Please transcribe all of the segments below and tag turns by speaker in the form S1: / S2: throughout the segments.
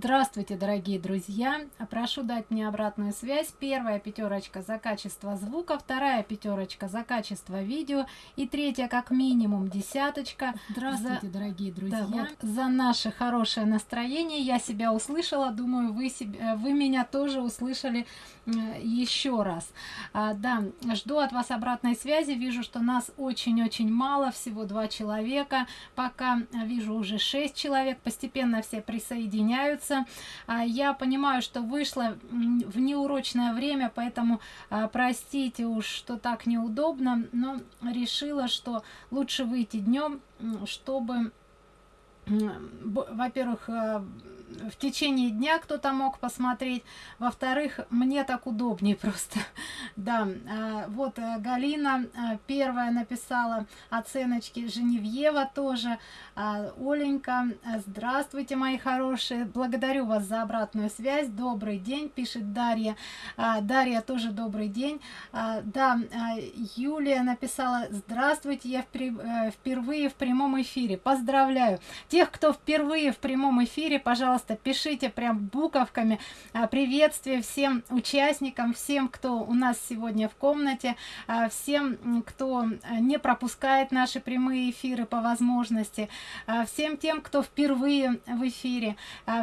S1: Здравствуйте, дорогие друзья! Прошу дать мне обратную связь. Первая пятерочка за качество звука, вторая пятерочка за качество видео и третья как минимум десяточка.
S2: Здравствуйте, за... дорогие друзья!
S1: Да, вот, за наше хорошее настроение я себя услышала. Думаю, вы, себя, вы меня тоже услышали еще раз. А, да, жду от вас обратной связи. Вижу, что нас очень-очень мало, всего два человека. Пока вижу уже шесть человек. Постепенно все присоединяются нравится. А, я понимаю что вышло в неурочное время поэтому а, простите уж что так неудобно но решила что лучше выйти днем чтобы во-первых э, в течение дня кто-то мог посмотреть. Во-вторых мне так удобнее просто. Да а, вот э, галина э, первая написала оценочки женевьева тоже. Оленька здравствуйте мои хорошие. Благодарю вас за обратную связь. Добрый день пишет дарья. Дарья тоже добрый день. Да юлия написала здравствуйте я впервые в прямом эфире. Поздравляю тех кто впервые в прямом эфире пожалуйста пишите прям буковками а, приветствие всем участникам всем кто у нас сегодня в комнате а, всем кто не пропускает наши прямые эфиры по возможности а, всем тем кто впервые в эфире.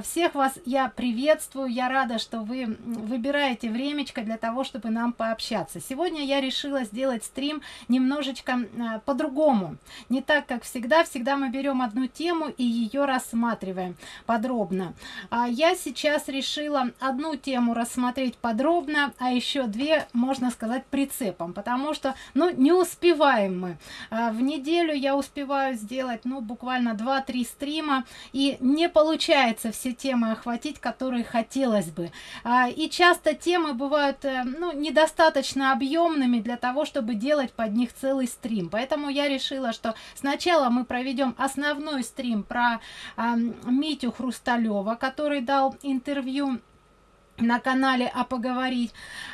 S1: Всех вас я приветствую я рада что вы выбираете времечко для того чтобы нам пообщаться. Сегодня я решила сделать стрим немножечко по-другому. Не так как всегда. Всегда мы берем одну тему и ее рассматриваем подробно. А я сейчас решила одну тему рассмотреть подробно а еще две можно сказать прицепом потому что ну не успеваем мы. А в неделю я успеваю сделать ну буквально 2-3 стрима и не получается все темы охватить которые хотелось бы. А, и часто темы бывают э, ну недостаточно объемными для того чтобы делать под них целый стрим. Поэтому я решила что сначала мы проведем основной стрим про а, митю хрусталева который дал интервью на канале а поговорить.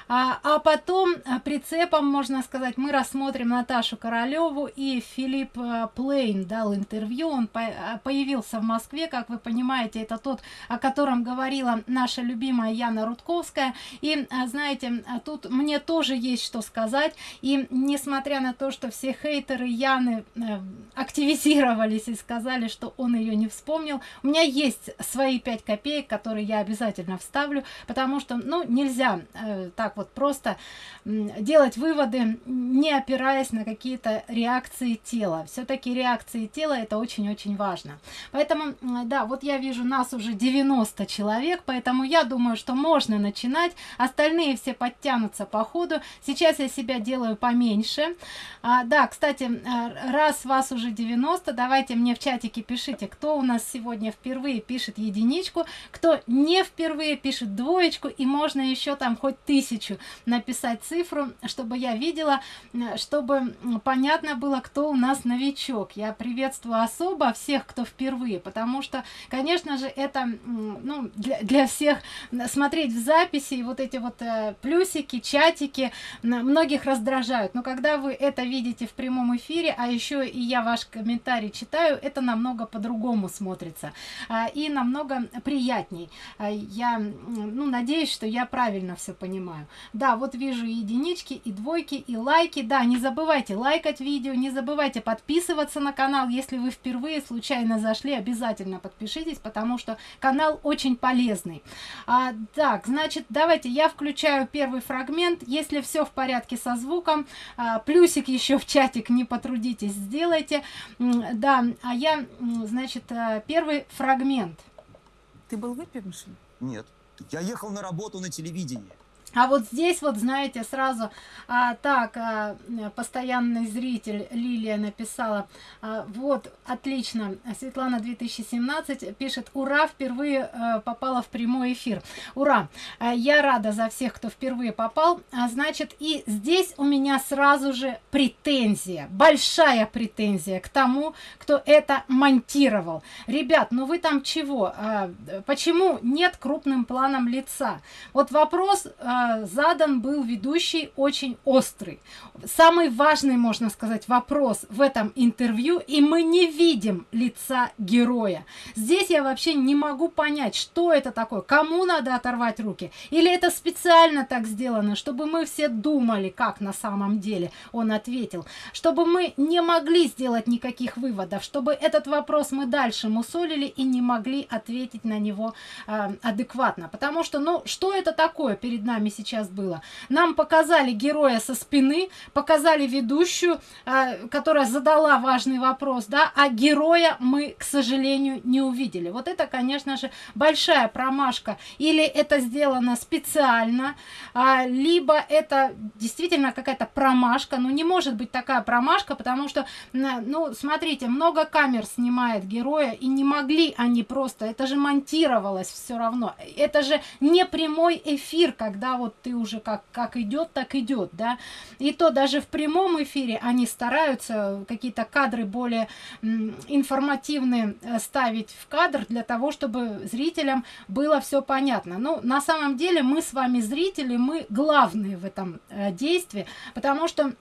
S1: А, а потом а, прицепом можно сказать мы рассмотрим наташу королеву и филипп а, плейн дал интервью. Он по а, появился в москве как вы понимаете это тот о котором говорила наша любимая яна рудковская. И знаете тут мне тоже есть что сказать. И несмотря на то что все хейтеры яны активизировались и сказали что он ее не вспомнил у меня есть свои 5 копеек которые я обязательно вставлю потому что ну нельзя э, так вот просто делать выводы не опираясь на какие-то реакции тела. Все-таки реакции тела это очень-очень важно. Поэтому да вот я вижу нас уже 90 человек поэтому я думаю что можно начинать. Остальные все подтянутся по ходу. Сейчас я себя делаю поменьше. А, да кстати э, раз вас уже 90 давайте мне в чатике пишите кто у нас сегодня впервые пишет единичку кто не впервые пишет двое двоечку и можно еще там хоть тысячу написать цифру чтобы я видела чтобы понятно было кто у нас новичок. Я приветствую особо всех кто впервые потому что конечно же это ну для, для всех смотреть в записи и вот эти вот э, плюсики чатики многих раздражают. Но когда вы это видите в прямом эфире а еще и я ваш комментарий читаю это намного по-другому смотрится а, и намного приятней. А, я ну надеюсь что я правильно все понимаю. Да вот вижу единички и двойки и лайки. Да не забывайте лайкать видео не забывайте подписываться на канал. Если вы впервые случайно зашли обязательно подпишитесь потому что канал очень полезный. А, так значит давайте я включаю первый фрагмент. Если все в порядке со звуком а, плюсик еще в чатик не потрудитесь сделайте. Да а я значит э, первый фрагмент.
S2: Ты был выпившим?
S3: Нет я ехал на работу на телевидении.
S1: А вот здесь вот, знаете, сразу а, так, а, постоянный зритель Лилия написала, а, вот, отлично, Светлана 2017 пишет, ура, впервые а, попала в прямой эфир. Ура! А, я рада за всех, кто впервые попал. А, значит, и здесь у меня сразу же претензия, большая претензия к тому, кто это монтировал. Ребят, ну вы там чего? А, почему нет крупным планом лица? Вот вопрос... А, э, задан был ведущий очень острый. Самый важный, можно сказать, вопрос в этом интервью, и мы не видим лица героя. Здесь я вообще не могу понять, что это такое, кому надо оторвать руки, или это специально так сделано, чтобы мы все думали, как на самом деле он ответил, чтобы мы не могли сделать никаких выводов, чтобы этот вопрос мы дальше мусолили и не могли ответить на него э, адекватно. Потому что, ну, что это такое перед нами сейчас было? Нам показали героя со спины, показали ведущую, э, которая задала важный вопрос, да, а героя мы, к сожалению, не увидели. Вот это, конечно же, большая промашка. Или это сделано специально, э, либо это действительно какая-то промашка. Ну, не может быть такая промашка, потому что, ну, смотрите, много камер снимает героя, и не могли они просто, это же монтировалось все равно. Это же не прямой эфир, когда вот ты уже как, как идет, так идет, да. И то даже в прямом эфире они стараются какие-то кадры более информативные э, ставить в кадр для того, чтобы зрителям было все понятно. Ну, на самом деле мы с вами зрители, мы главные в этом э, действии, потому что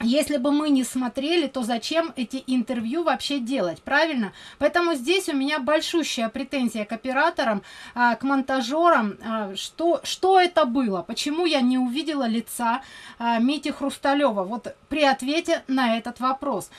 S1: если бы мы не смотрели, то зачем эти интервью вообще делать, правильно? Поэтому здесь у меня большущая претензия к операторам, а, к монтажерам, а, что, что это было, почему я не увидела лица а, Мити Хрусталева, вот при ответе на этот вопрос.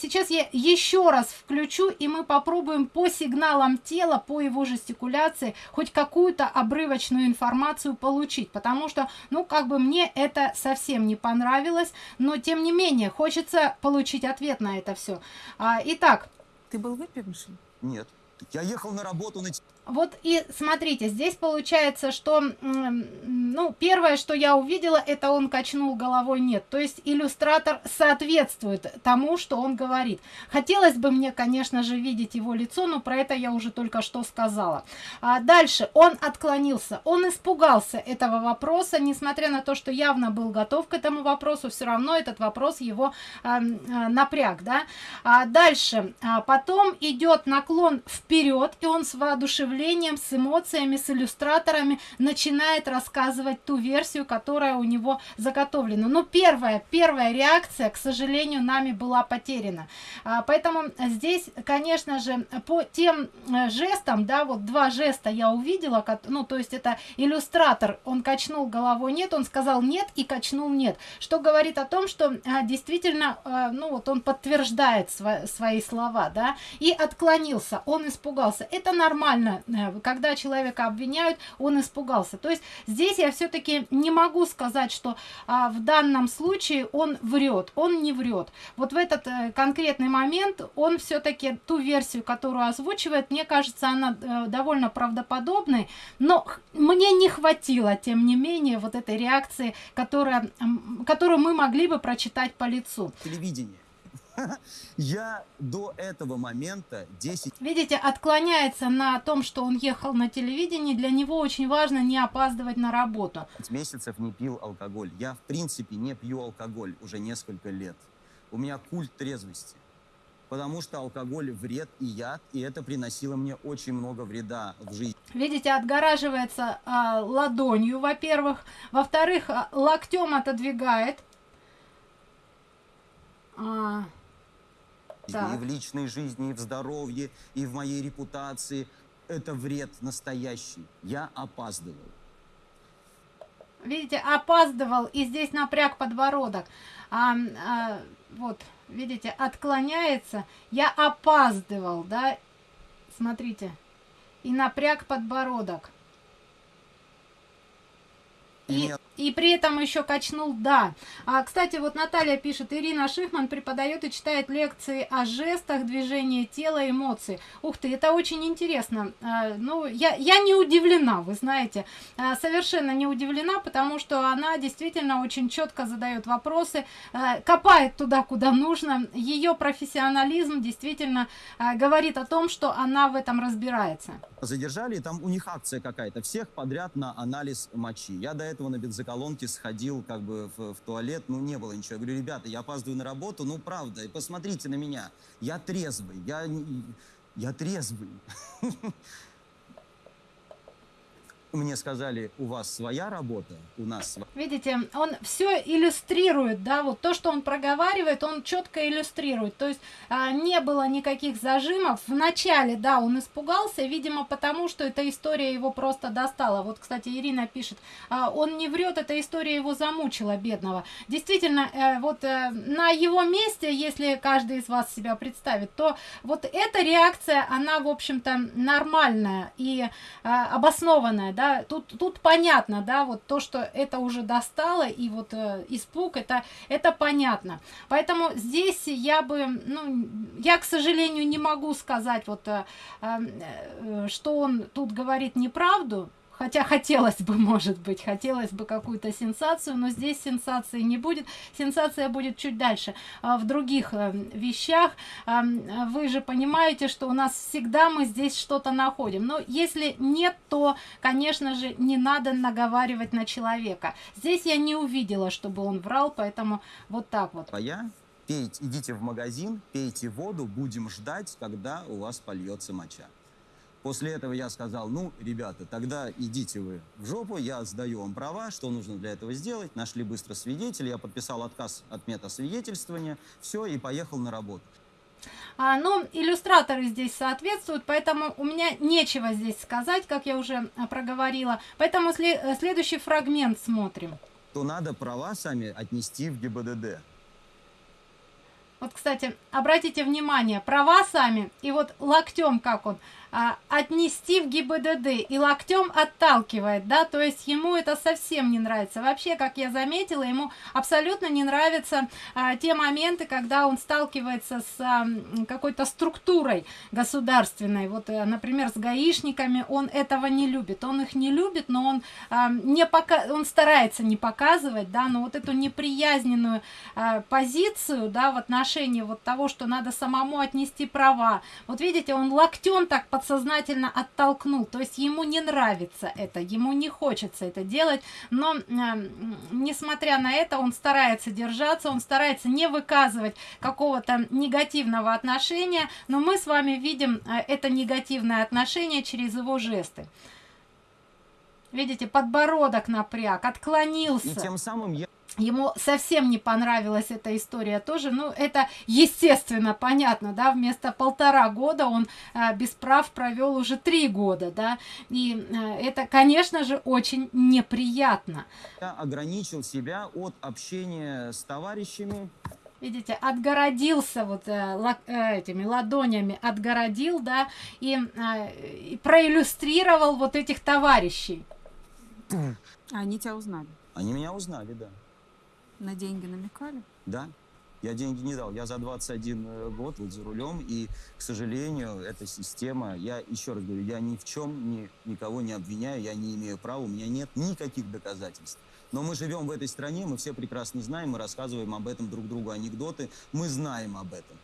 S1: Сейчас я еще раз включу, и мы попробуем по сигналам тела, по его жестикуляции, хоть какую-то обрывочную информацию получить, потому что, ну, как бы мне это совсем не понравилось, но тем не менее, хочется получить ответ на это все. А, итак.
S2: Ты был выпивший?
S3: Нет. Я ехал на работу на...
S1: Вот и смотрите, здесь получается, что, ну, первое, что я увидела, это он качнул головой нет. То есть иллюстратор соответствует тому, что он говорит. Хотелось бы мне, конечно же, видеть его лицо, но про это я уже только что сказала. А дальше, он отклонился, он испугался этого вопроса, несмотря на то, что явно был готов к этому вопросу, все равно этот вопрос его а, а, напряг, да. А дальше, а потом идет наклон вперед, и он с воодушевлением представлением, с эмоциями, с иллюстраторами начинает рассказывать ту версию, которая у него заготовлена. Но первая, первая реакция, к сожалению, нами была потеряна. А, поэтому здесь, конечно же, по тем э, жестам, да, вот два жеста я увидела, ну, то есть это иллюстратор, он качнул головой нет, он сказал нет и качнул нет, что говорит о том, что а, действительно, а, ну, вот он подтверждает сво свои слова, да, и отклонился, он испугался. Это нормально, когда человека обвиняют, он испугался. То есть здесь я все-таки не могу сказать, что а, в данном случае он врет, он не врет. Вот в этот а, конкретный момент он все-таки ту версию, которую озвучивает, мне кажется, она а, довольно правдоподобной, но мне не хватило, тем не менее, вот этой реакции, которая, которую мы могли бы прочитать по лицу.
S3: Телевидение. Я до этого момента 10...
S1: Видите, отклоняется на том, что он ехал на телевидении. Для него очень важно не опаздывать на работу.
S3: месяцев не пил алкоголь. Я, в принципе, не пью алкоголь уже несколько лет. У меня культ трезвости. Потому что алкоголь вред и яд, и это приносило мне очень много вреда в жизни.
S1: Видите, отгораживается а, ладонью, во-первых. Во-вторых, а, локтем отодвигает.
S3: А, так. и в личной жизни, и в здоровье, и в моей репутации. Это вред настоящий. Я опаздывал.
S1: Видите, опаздывал, и здесь напряг подбородок. А, а, вот, видите, отклоняется. Я опаздывал, да? Смотрите. И напряг подбородок. И, и при этом еще качнул «да». А, кстати, вот Наталья пишет, Ирина Шихман преподает и читает лекции о жестах, движении тела, эмоций. Ух ты, это очень интересно. А, ну, я, я не удивлена, вы знаете, а, совершенно не удивлена, потому что она действительно очень четко задает вопросы, а, копает туда, куда нужно. Ее профессионализм действительно а, говорит о том, что она в этом разбирается.
S3: Задержали, там у них акция какая-то, всех подряд на анализ мочи. Я до этого этого на бензоколонке сходил как бы в, в туалет, ну не было ничего. Я говорю, ребята, я опаздываю на работу, ну правда, и посмотрите на меня, я трезвый, я, я трезвый. мне сказали, у вас своя работа, у нас своя.
S1: Видите, он все иллюстрирует, да, вот то, что он проговаривает, он четко иллюстрирует. То есть а, не было никаких зажимов. В начале, да, он испугался, видимо, потому что эта история его просто достала. Вот, кстати, Ирина пишет, а, он не врет, эта история его замучила, бедного. Действительно, э, вот э, на его месте, если каждый из вас себя представит, то вот эта реакция, она, в общем-то, нормальная и э, обоснованная да, тут, тут понятно, да, вот то, что это уже достало, и вот э, испуг, это, это понятно. Поэтому здесь я бы, ну, я, к сожалению, не могу сказать, вот, э, э, что он тут говорит неправду, Хотя хотелось бы, может быть, хотелось бы какую-то сенсацию, но здесь сенсации не будет. Сенсация будет чуть дальше. А в других э, вещах э, вы же понимаете, что у нас всегда мы здесь что-то находим. Но если нет, то, конечно же, не надо наговаривать на человека. Здесь я не увидела, чтобы он врал, поэтому вот так вот.
S3: А я пейте, идите в магазин, пейте воду, будем ждать, когда у вас польется моча. После этого я сказал, ну, ребята, тогда идите вы в жопу, я сдаю вам права, что нужно для этого сделать. Нашли быстро свидетеля, я подписал отказ от метасвидетельствования, все, и поехал на работу.
S1: А, ну, иллюстраторы здесь соответствуют, поэтому у меня нечего здесь сказать, как я уже а, проговорила. Поэтому след следующий фрагмент смотрим.
S3: То надо права сами отнести в ГИБДД.
S1: Вот, кстати, обратите внимание, права сами, и вот локтем как он а, отнести в ГИБДД и локтем отталкивает, да, то есть ему это совсем не нравится. Вообще, как я заметила, ему абсолютно не нравятся а, те моменты, когда он сталкивается с а, какой-то структурой государственной. Вот, а, например, с гаишниками он этого не любит. Он их не любит, но он, а, не пока... он старается не показывать, да, но вот эту неприязненную а, позицию, да, в отношении вот того, что надо самому отнести права. Вот видите, он локтем так подсознательно оттолкнул. То есть ему не нравится это, ему не хочется это делать, но э, несмотря на это, он старается держаться, он старается не выказывать какого-то негативного отношения, но мы с вами видим э, это негативное отношение через его жесты. Видите, подбородок напряг, отклонился.
S3: И тем самым я
S1: ему совсем не понравилась эта история тоже. Ну это естественно понятно да вместо полтора года он а, без прав провел уже три года да. И а, это конечно же очень неприятно.
S3: Я ограничил себя от общения с товарищами.
S1: Видите отгородился вот э, ла, э, этими ладонями отгородил да и, э, и проиллюстрировал вот этих товарищей.
S2: Они тебя узнали.
S3: Они меня узнали да
S2: на деньги намекали?
S3: Да. Я деньги не дал. Я за 21 э, год вот за рулем, и, к сожалению, эта система, я еще раз говорю, я ни в чем ни, никого не обвиняю, я не имею права, у меня нет никаких доказательств. Но мы живем в этой стране, мы все прекрасно знаем, мы рассказываем об этом друг другу анекдоты, мы знаем об этом.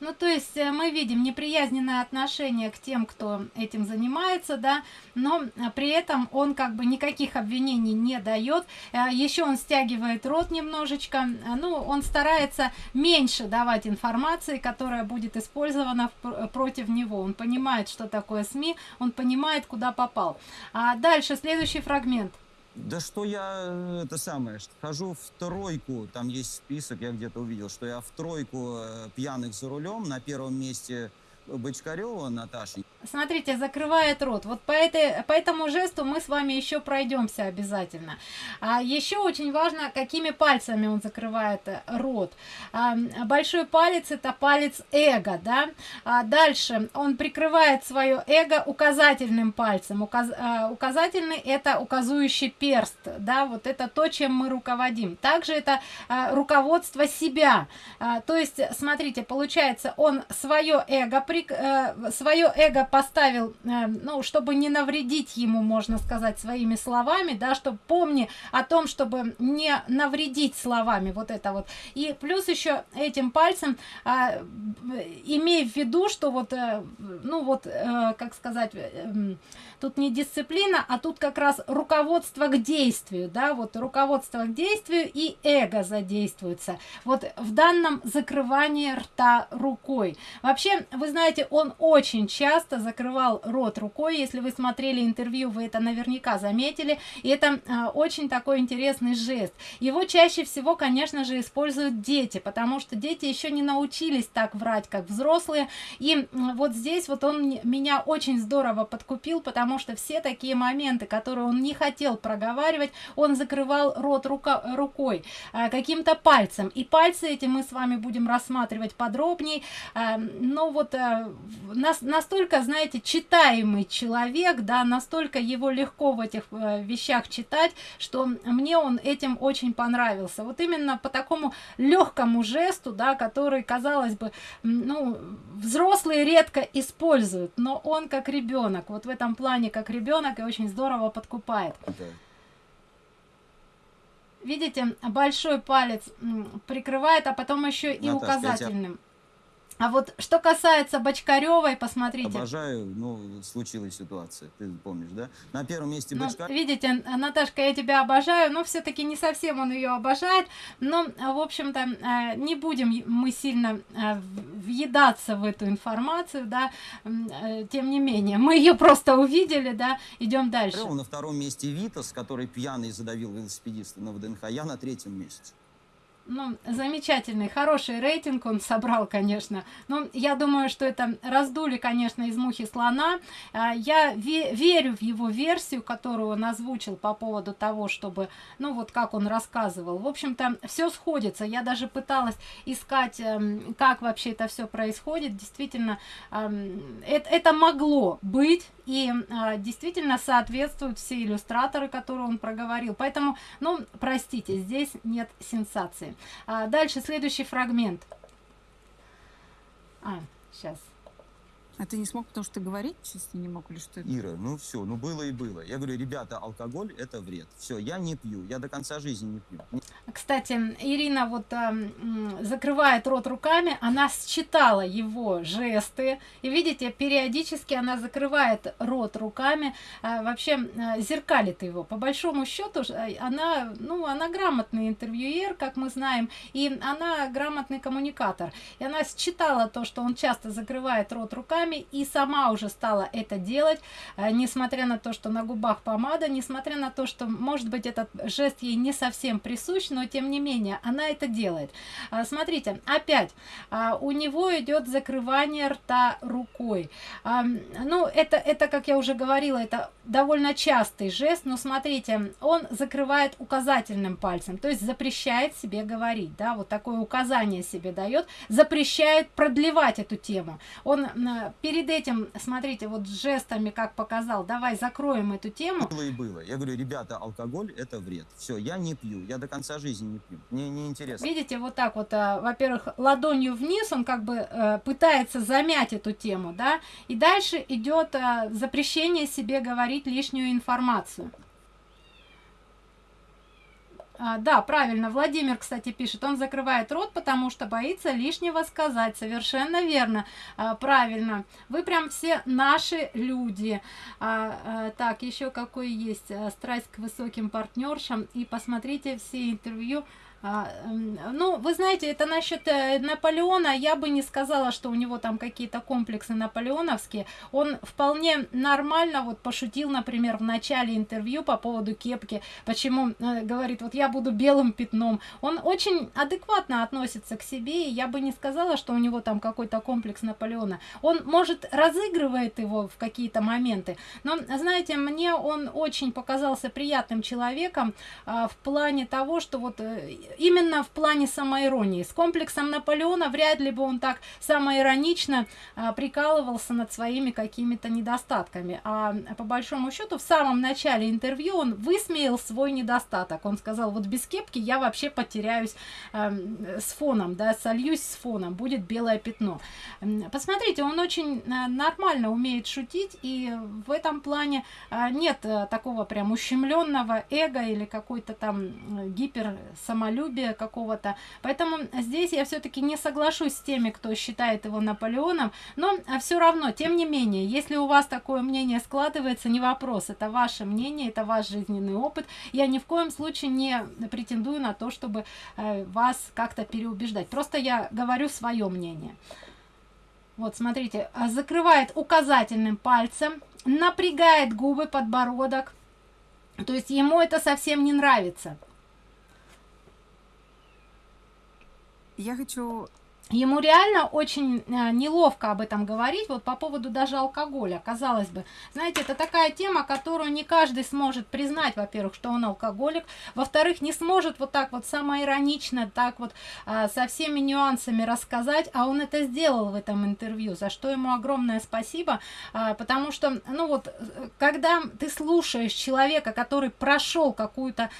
S1: Ну, то есть э, мы видим неприязненное отношение к тем, кто этим занимается, да, но э, при этом он как бы никаких обвинений не дает. Э, Еще он стягивает рот немножечко, ну, он старается меньше давать информации, которая будет использована против него. Он понимает, что такое СМИ, он понимает, куда попал. А дальше, следующий фрагмент.
S3: Да что я, э, это самое, хожу в тройку, там есть список, я где-то увидел, что я в тройку э, пьяных за рулем, на первом месте Бочкарева Наташи.
S1: Смотрите, закрывает рот. Вот по, этой, по этому жесту мы с вами еще пройдемся обязательно. А еще очень важно, какими пальцами он закрывает э, рот. А, большой палец это палец эго, да. А дальше он прикрывает свое эго указательным пальцем. Указ, а, указательный это указующий перст, да. Вот это то, чем мы руководим. Также это а, руководство себя. А, то есть, смотрите, получается, он свое эго при э, свое эго поставил, э, ну, чтобы не навредить ему, можно сказать, своими словами, да, чтобы помни о том, чтобы не навредить словами, вот это вот. И плюс еще этим пальцем, э, имей в виду, что вот, э, ну, вот, э, как сказать, тут не дисциплина, а тут как раз руководство к действию, да, вот руководство к действию и эго задействуется. Вот в данном закрывании рта рукой. Вообще, вы знаете, он очень часто закрывал рот рукой если вы смотрели интервью вы это наверняка заметили и это а, очень такой интересный жест его чаще всего конечно же используют дети потому что дети еще не научились так врать как взрослые и вот здесь вот он меня очень здорово подкупил потому что все такие моменты которые он не хотел проговаривать он закрывал рот рука рукой а, каким-то пальцем. И пальцы эти мы с вами будем рассматривать подробнее а, но вот а, нас настолько знаете читаемый человек да настолько его легко в этих э, вещах читать что мне он этим очень понравился. Вот именно по такому легкому жесту да который казалось бы ну взрослые редко используют но он как ребенок вот в этом плане как ребенок и очень здорово подкупает. Видите большой палец прикрывает а потом еще и
S3: Наташка,
S1: указательным а вот что касается Бочкаревой, посмотрите.
S3: Обожаю, ну, случилась ситуация, ты помнишь, да? На первом месте
S1: ну. Видите, Наташка, я тебя обожаю, но все-таки не совсем он ее обожает. Но, в общем-то, э, не будем мы сильно э, въедаться в эту информацию, да, э, тем не менее. Мы ее просто увидели, да, идем дальше.
S3: На втором месте Витас, который пьяный задавил велосипедиста на ВДНХ, я на третьем месте
S1: ну, замечательный, хороший рейтинг он собрал, конечно. Но я думаю, что это раздули, конечно, из мухи слона. А, я ве верю в его версию, которую он озвучил по поводу того, чтобы, ну, вот как он рассказывал. В общем-то, все сходится. Я даже пыталась искать, эм, как вообще это все происходит. Действительно, эм, это могло быть и а, действительно соответствуют все иллюстраторы которые он проговорил поэтому ну простите здесь нет сенсации а, дальше следующий фрагмент. А сейчас
S2: а ты не смог, потому что ты говорить чисто не мог или что?
S3: Ира, ну все, ну было и было. Я говорю, ребята, алкоголь это вред. Все, я не пью, я до конца жизни не пью.
S1: Кстати, Ирина вот э, закрывает рот руками, она считала его жесты. И видите, периодически она закрывает рот руками, э, вообще э, зеркалит его. По большому счету, она, ну, она грамотный интервьюер, как мы знаем, и она грамотный коммуникатор. И она считала то, что он часто закрывает рот руками, губами и сама уже стала это делать, э, несмотря на то, что на губах помада, несмотря на то, что, может быть, этот жест ей не совсем присущ, но тем не менее, она это делает. А, смотрите, опять, а, у него идет закрывание рта рукой. Ну, это, это, как я уже говорила, это довольно частый жест, но смотрите, он закрывает указательным пальцем, то есть запрещает себе говорить, да, вот такое указание себе дает, запрещает продлевать эту тему. Он перед этим, смотрите, вот жестами, как показал, давай закроем эту тему.
S3: Было и было. Я говорю, ребята, алкоголь это вред. Все, я не пью, я до конца жизни не пью. Мне не интересно.
S1: Видите, вот так вот, а, во-первых, ладонью вниз он как бы а, пытается замять эту тему, да, и дальше идет а, запрещение себе говорить лишнюю информацию. А, да, правильно, Владимир, кстати, пишет, он закрывает рот, потому что боится лишнего сказать. Совершенно верно, а, правильно. Вы прям все наши люди. А, а, так, еще какой есть а, страсть к высоким партнершам. И посмотрите все интервью ну, вы знаете, это насчет э, Наполеона, я бы не сказала, что у него там какие-то комплексы наполеоновские. Он вполне нормально вот пошутил, например, в начале интервью по поводу кепки, почему э, говорит, вот я буду белым пятном. Он очень адекватно относится к себе, и я бы не сказала, что у него там какой-то комплекс Наполеона. Он, может, разыгрывает его в какие-то моменты, но, знаете, мне он очень показался приятным человеком а, в плане того, что вот э, именно в плане самоиронии. С комплексом Наполеона вряд ли бы он так самоиронично а, прикалывался над своими какими-то недостатками. А по большому счету в самом начале интервью он высмеял свой недостаток. Он сказал, вот без кепки я вообще потеряюсь а, с фоном, да, сольюсь с фоном, будет белое пятно. Посмотрите, он очень а, нормально умеет шутить, и в этом плане а, нет а, такого прям ущемленного эго или какой-то там гипер самолюбия какого-то. Поэтому здесь я все-таки не соглашусь с теми, кто считает его Наполеоном, но а, все равно, тем не менее, если у вас такое мнение складывается, не вопрос, это ваше мнение, это ваш жизненный опыт. Я ни в коем случае не претендую на то, чтобы э, вас как-то переубеждать. Просто я говорю свое мнение. Вот, смотрите, а, закрывает указательным пальцем, напрягает губы, подбородок. То есть ему это совсем не нравится.
S2: Я хочу
S1: ему реально очень э, неловко об этом говорить, вот по поводу даже алкоголя, казалось бы. Знаете, это такая тема, которую не каждый сможет признать, во-первых, что он алкоголик, во-вторых, не сможет вот так вот самоиронично, так вот э, со всеми нюансами рассказать, а он это сделал в этом интервью, за что ему огромное спасибо, э, потому что, ну вот, когда ты слушаешь человека, который прошел какую-то,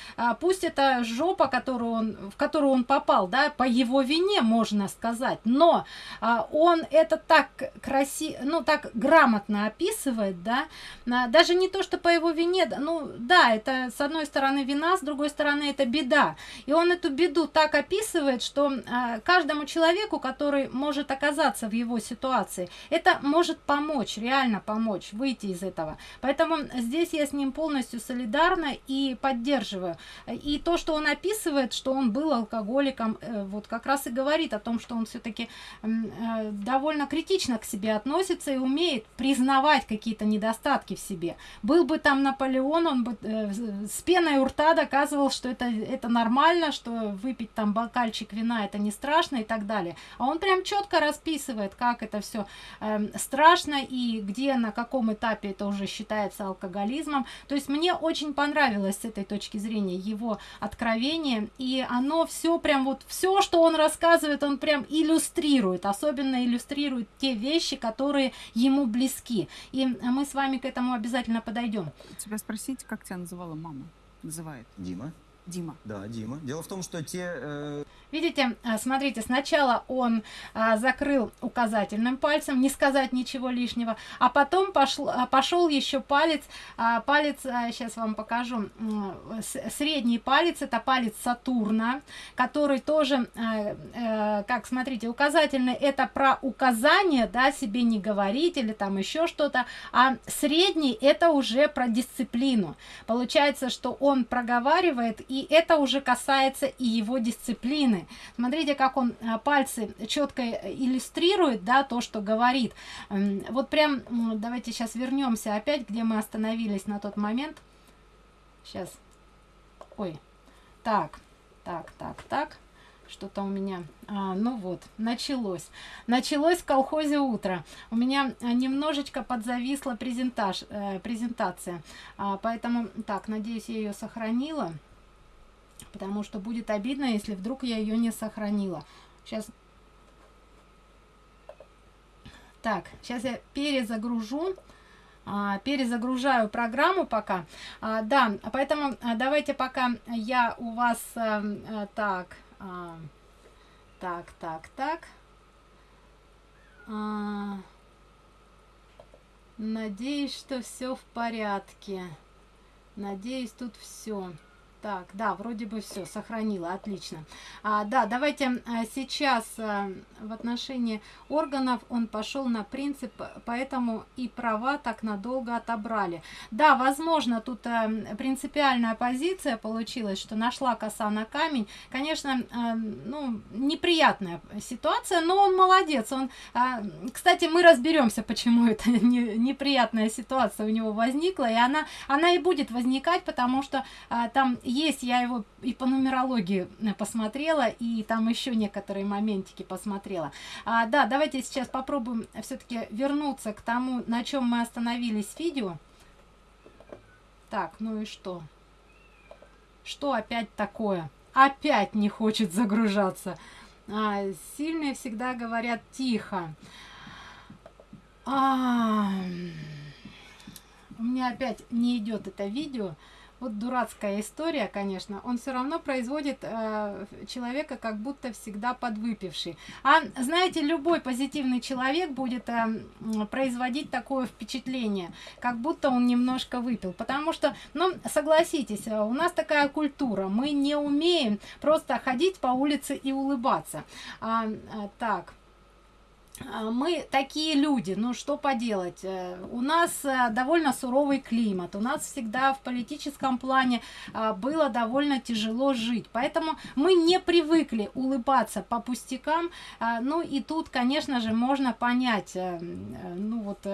S1: пусть это жопа, которую он, в которую он попал, да, по его вине, можно сказать, сказать, но а, он это так красиво, ну так грамотно описывает, да, а, даже не то, что по его вине, ну да, это с одной стороны вина, с другой стороны это беда, и он эту беду так описывает, что а, каждому человеку, который может оказаться в его ситуации, это может помочь, реально помочь выйти из этого, поэтому здесь я с ним полностью солидарна и поддерживаю, и то, что он описывает, что он был алкоголиком, э, вот как раз и говорит о том, что он все-таки э, довольно критично к себе относится и умеет признавать какие-то недостатки в себе. Был бы там Наполеон, он бы э, с пеной у рта доказывал, что это, это нормально, что выпить там бокальчик вина это не страшно и так далее. А он прям четко расписывает, как это все э, страшно и где, на каком этапе это уже считается алкоголизмом. То есть мне очень понравилось с этой точки зрения его откровение, и оно все прям вот, все, что он рассказывает, он прям иллюстрирует, особенно иллюстрирует те вещи, которые ему близки. И мы с вами к этому обязательно подойдем.
S2: Тебя спросить, как тебя называла мама? Называет.
S3: Дима.
S2: Дима.
S3: Да, Дима. Дело в том, что те... Э...
S1: Видите, а, смотрите, сначала он а, закрыл указательным пальцем, не сказать ничего лишнего, а потом пошел, а, пошел еще палец, а, палец, а, сейчас вам покажу, средний палец, это палец Сатурна, который тоже, а, а, как, смотрите, указательный, это про указание, да, себе не говорить или там еще что-то, а средний это уже про дисциплину. Получается, что он проговаривает, и это уже касается и его дисциплины. Смотрите, как он а, пальцы четко иллюстрирует, да, то, что говорит. Вот прям, давайте сейчас вернемся опять, где мы остановились на тот момент. Сейчас. Ой. Так, так, так, так. Что-то у меня... А, ну вот, началось. Началось в колхозе утро. У меня а, немножечко подзависла презентаж, э, презентация. А, поэтому, так, надеюсь, я ее сохранила потому что будет обидно, если вдруг я ее не сохранила. Сейчас. Так, сейчас я перезагружу. А, перезагружаю программу пока. А, да, поэтому а, давайте пока я у вас а, а, так, так, так, так. Надеюсь, что все в порядке. Надеюсь, тут все. Так, да, вроде бы все, сохранила, отлично. А, да, давайте а, сейчас а, в отношении органов он пошел на принцип, поэтому и права так надолго отобрали. Да, возможно, тут а, принципиальная позиция получилась, что нашла коса на камень. Конечно, ну, неприятная ситуация, но он молодец. Он, кстати, мы разберемся, почему это не, неприятная ситуация у него возникла, и она, она и будет возникать, потому что там есть, я его и по нумерологии э, посмотрела, и там еще некоторые моментики посмотрела. А, да, давайте сейчас попробуем все-таки вернуться к тому, на чем мы остановились в видео. Так, ну и что? Что опять такое? Опять не хочет загружаться. А, сильные всегда говорят тихо. А, у меня опять не идет это видео вот дурацкая история, конечно, он все равно производит э, человека как будто всегда подвыпивший. А знаете, любой позитивный человек будет э, производить такое впечатление, как будто он немножко выпил. Потому что, ну, согласитесь, э, у нас такая культура, мы не умеем просто ходить по улице и улыбаться. А, а, так. А, мы такие люди, ну что поделать, э, у нас э, довольно суровый климат, у нас всегда в политическом плане а, было довольно тяжело жить, поэтому мы не привыкли улыбаться по пустякам, а, ну и тут, конечно же, можно понять, э, ну вот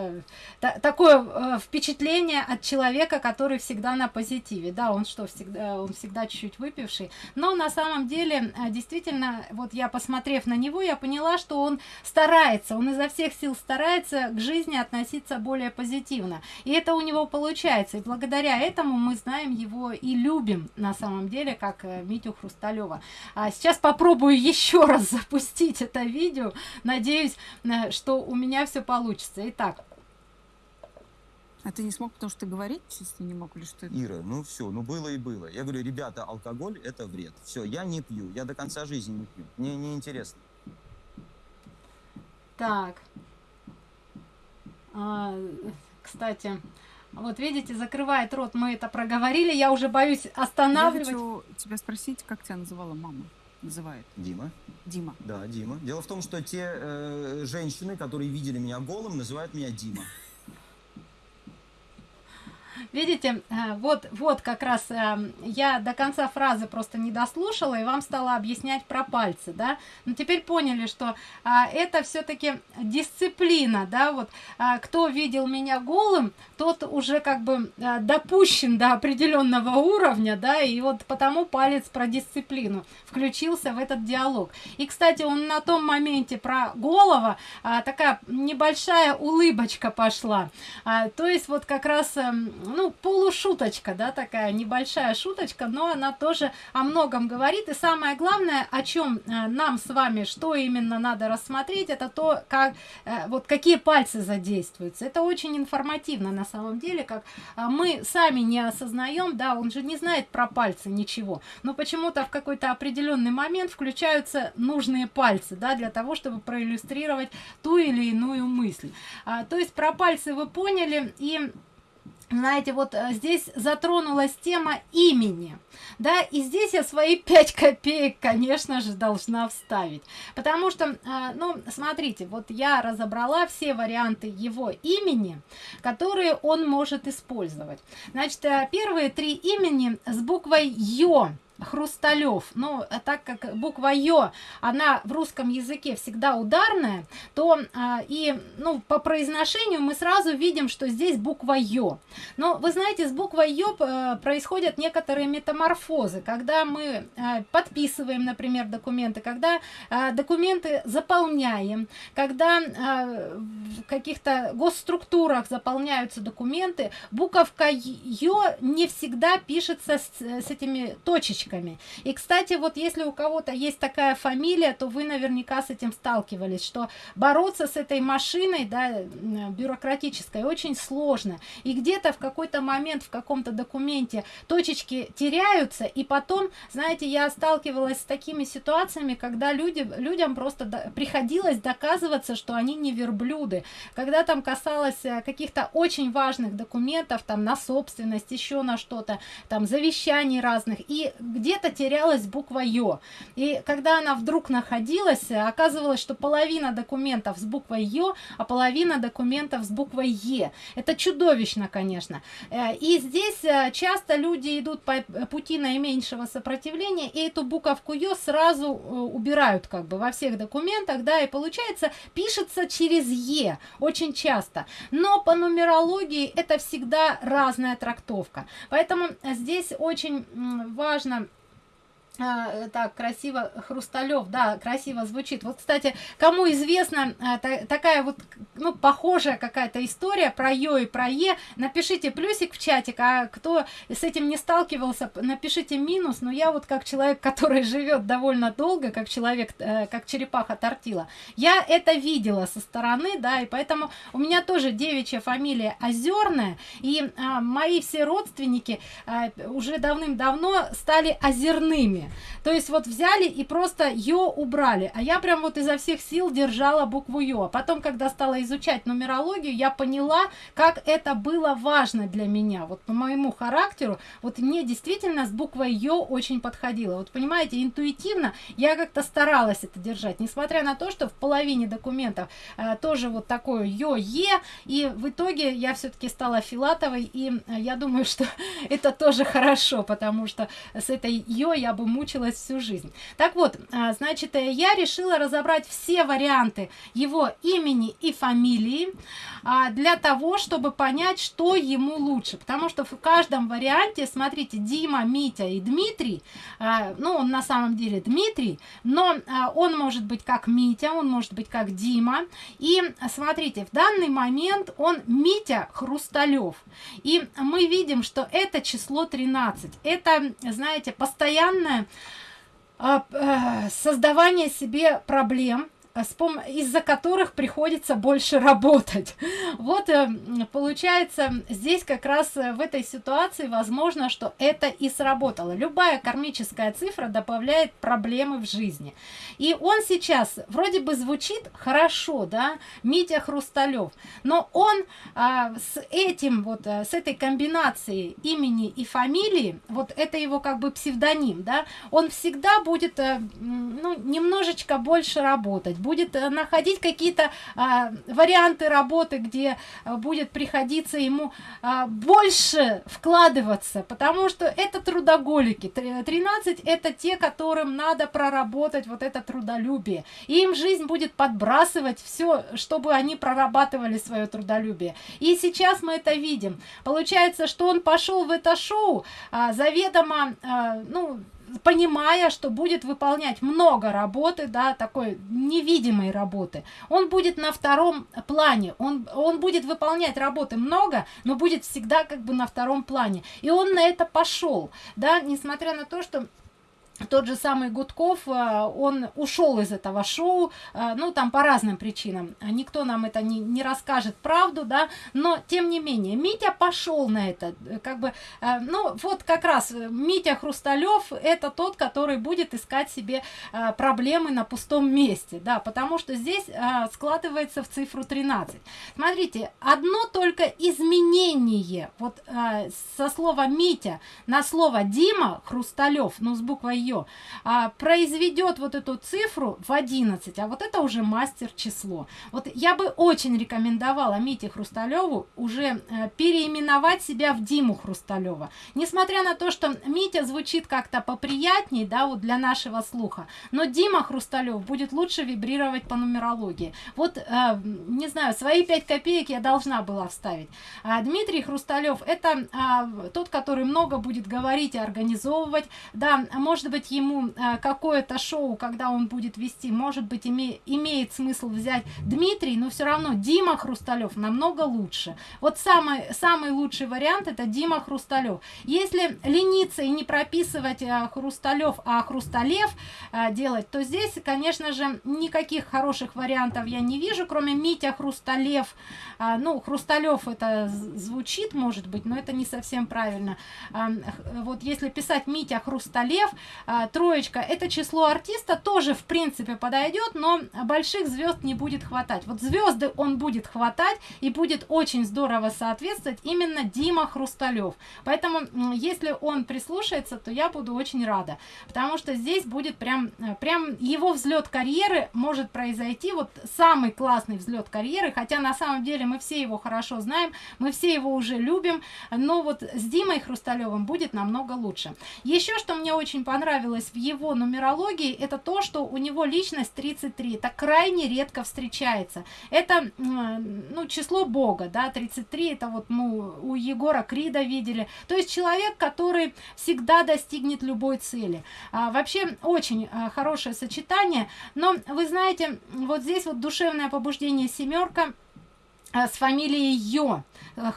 S1: такое впечатление от человека, который всегда на позитиве, да, он что, всегда, он всегда чуть-чуть выпивший, но на самом деле, действительно, вот я посмотрев на него, я поняла, что он старается старается, он изо всех сил старается к жизни относиться более позитивно. И это у него получается. И благодаря этому мы знаем его и любим на самом деле, как э, Митю Хрусталева. А сейчас попробую еще раз запустить это видео. Надеюсь, э, что у меня все получится. Итак.
S2: А ты не смог, потому что ты говорить чисто не мог или что?
S3: Ира, ну все, ну было и было. Я говорю, ребята, алкоголь это вред. Все, я не пью, я до конца жизни не пью. Мне не интересно.
S1: Так. А, кстати, вот видите, закрывает рот, мы это проговорили, я уже боюсь останавливать. Я
S2: хочу тебя спросить, как тебя называла мама? Называет.
S3: Дима.
S2: Дима.
S3: Да, Дима. Дело в том, что те э, женщины, которые видели меня голым, называют меня Дима.
S1: Видите, э, вот, вот как раз э, я до конца фразы просто не дослушала и вам стала объяснять про пальцы, да. Но теперь поняли, что а, это все-таки дисциплина, да, вот кто видел меня голым, тот уже как бы допущен до определенного уровня, да, и вот потому палец про дисциплину включился в этот диалог. И, кстати, он на том моменте про голова такая небольшая улыбочка пошла. То есть вот как раз эм, ну, полушуточка, да, такая небольшая шуточка, но она тоже о многом говорит. И самое главное, о чем э, нам с вами, что именно надо рассмотреть, это то, как, э, вот какие пальцы задействуются. Это очень информативно на самом деле, как э, мы сами не осознаем, да, он же не знает про пальцы ничего, но почему-то в какой-то определенный момент включаются нужные пальцы, да, для того, чтобы проиллюстрировать ту или иную мысль. А, то есть про пальцы вы поняли, и знаете, вот э, здесь затронулась тема имени, да, и здесь я свои 5 копеек, конечно же, должна вставить, потому что, э, ну, смотрите, вот я разобрала все варианты его имени, которые он может использовать. Значит, э, первые три имени с буквой Ё, Хрусталев. Но ну, так как буква Ё, она в русском языке всегда ударная, то а, и ну, по произношению мы сразу видим, что здесь буква Ё. Но вы знаете, с буквой Ё э, происходят некоторые метаморфозы, когда мы э, подписываем, например, документы, когда э, документы заполняем, когда в каких-то госструктурах заполняются документы, буковка Ё не всегда пишется с, с этими точечками точками. И, кстати, вот если у кого-то есть такая фамилия, то вы наверняка с этим сталкивались, что бороться с этой машиной, да, бюрократической, очень сложно. И где-то в какой-то момент в каком-то документе точечки теряются, и потом, знаете, я сталкивалась с такими ситуациями, когда люди, людям просто приходилось доказываться, что они не верблюды. Когда там касалось э, каких-то очень важных документов, там на собственность, еще на что-то, там завещаний разных, и где-то терялась буква Ё. И когда она вдруг находилась, оказывалось, что половина документов с буквой Ё, а половина документов с буквой Е. Это чудовищно, конечно. Э, и здесь э, часто люди идут по пути наименьшего сопротивления, и эту буковку Ё сразу э, убирают как бы во всех документах, да, и получается, пишется через Е очень часто. Но по нумерологии это всегда разная трактовка. Поэтому здесь очень важно а, так красиво хрусталев да красиво звучит. Вот кстати кому известна а, та, такая вот ну похожая какая-то история про ё и про е напишите плюсик в чатик а кто с этим не сталкивался напишите минус. Но я вот как человек который живет довольно долго как человек э, как черепаха тортила я это видела со стороны да и поэтому у меня тоже девичья фамилия озерная. И а, мои все родственники уже давным-давно стали озерными То есть вот взяли и просто Йо убрали, а я прям вот изо всех сил держала букву Йо. А потом, когда стала изучать нумерологию, я поняла, как это было важно для меня. Вот по моему характеру, вот мне действительно с буквой Йо очень подходило. Вот понимаете, интуитивно я как-то старалась это держать, несмотря на то, что в половине документов э, тоже вот такое Йо, Е, и в итоге я все-таки стала Филатовой, и э, я думаю, что это тоже хорошо, потому что с этой Йо я бы мучилась всю жизнь. Так вот, э, значит, э, я решила разобрать все варианты его имени и фамилии э, для того, чтобы понять, что ему лучше, потому что в каждом варианте, смотрите, Дима, Митя и Дмитрий, э, ну, он на самом деле Дмитрий, но он может быть как Митя, он может быть как Дима, и смотрите, в данный момент он Митя Хрусталев. И мы видим, что это число 13. Это, знаете, постоянное а, создавание себе проблем, из-за которых приходится больше работать. Вот э, получается, здесь как раз э, в этой ситуации возможно, что это и сработало. Любая кармическая цифра добавляет проблемы в жизни. И он сейчас вроде бы звучит хорошо, да, Митя Хрусталев, но он а, с этим вот, э, с этой комбинацией имени и фамилии, вот это его как бы псевдоним, да, он всегда будет, ну, немножечко больше работать, будет э, находить какие-то а, варианты работы, где а, будет приходиться ему а, больше вкладываться, потому что это трудоголики. 13 это те, которым надо проработать вот это трудолюбие. И им жизнь будет подбрасывать все, чтобы они прорабатывали свое трудолюбие. И сейчас мы это видим. Получается, что он пошел в это шоу а, заведомо, а, ну, понимая, что будет выполнять много работы, да, такой невидимой работы, он будет на втором плане, он, он будет выполнять работы много, но будет всегда как бы на втором плане. И он на это пошел, да, несмотря на то, что тот же самый Гудков, э, он ушел из этого шоу, э, ну, там по разным причинам. Никто нам это не, не расскажет правду, да, но тем не менее, Митя пошел на это, э, как бы, ну, вот как раз Митя Хрусталев, это тот, который будет искать себе проблемы на пустом месте, да, потому что здесь складывается в цифру 13. Смотрите, одно только изменение, вот со слова Митя на слово Дима Хрусталев, ну, с буквой ее а, произведет вот эту цифру в 11, а вот это уже мастер число. Вот я бы очень рекомендовала Мите Хрусталеву уже а, переименовать себя в Диму Хрусталева. Несмотря на то, что Митя звучит как-то поприятней, да, вот для нашего слуха, но Дима Хрусталев будет лучше вибрировать по нумерологии. Вот, а, не знаю, свои 5 копеек я должна была вставить. А, Дмитрий Хрусталев это а, тот, который много будет говорить и организовывать, да, может быть ему э, какое-то шоу, когда он будет вести, может быть име, имеет смысл взять Дмитрий, но все равно Дима Хрусталев намного лучше. Вот самый, самый лучший вариант это Дима Хрусталев. Если лениться и не прописывать э, Хрусталев, а Хрусталев э, делать, то здесь, конечно же, никаких хороших вариантов я не вижу, кроме Митя Хрусталев. Э, ну, Хрусталев это звучит, может быть, но это не совсем правильно. Вот если писать Митя Хрусталев, а, троечка это число артиста тоже в принципе подойдет но больших звезд не будет хватать. Вот звезды он будет хватать и будет очень здорово соответствовать именно дима хрусталев. Поэтому если он прислушается то я буду очень рада потому что здесь будет прям прям его взлет карьеры может произойти вот самый классный взлет карьеры хотя на самом деле мы все его хорошо знаем мы все его уже любим но вот с димой хрусталевым будет намного лучше. Еще что мне очень понравилось понравилось в его нумерологии, это то, что у него личность 33. Это крайне редко встречается. Это ну, число Бога, да, 33, это вот мы у Егора Крида видели. То есть человек, который всегда достигнет любой цели. А, вообще очень а, хорошее сочетание, но вы знаете, вот здесь вот душевное побуждение семерка с фамилией Ё,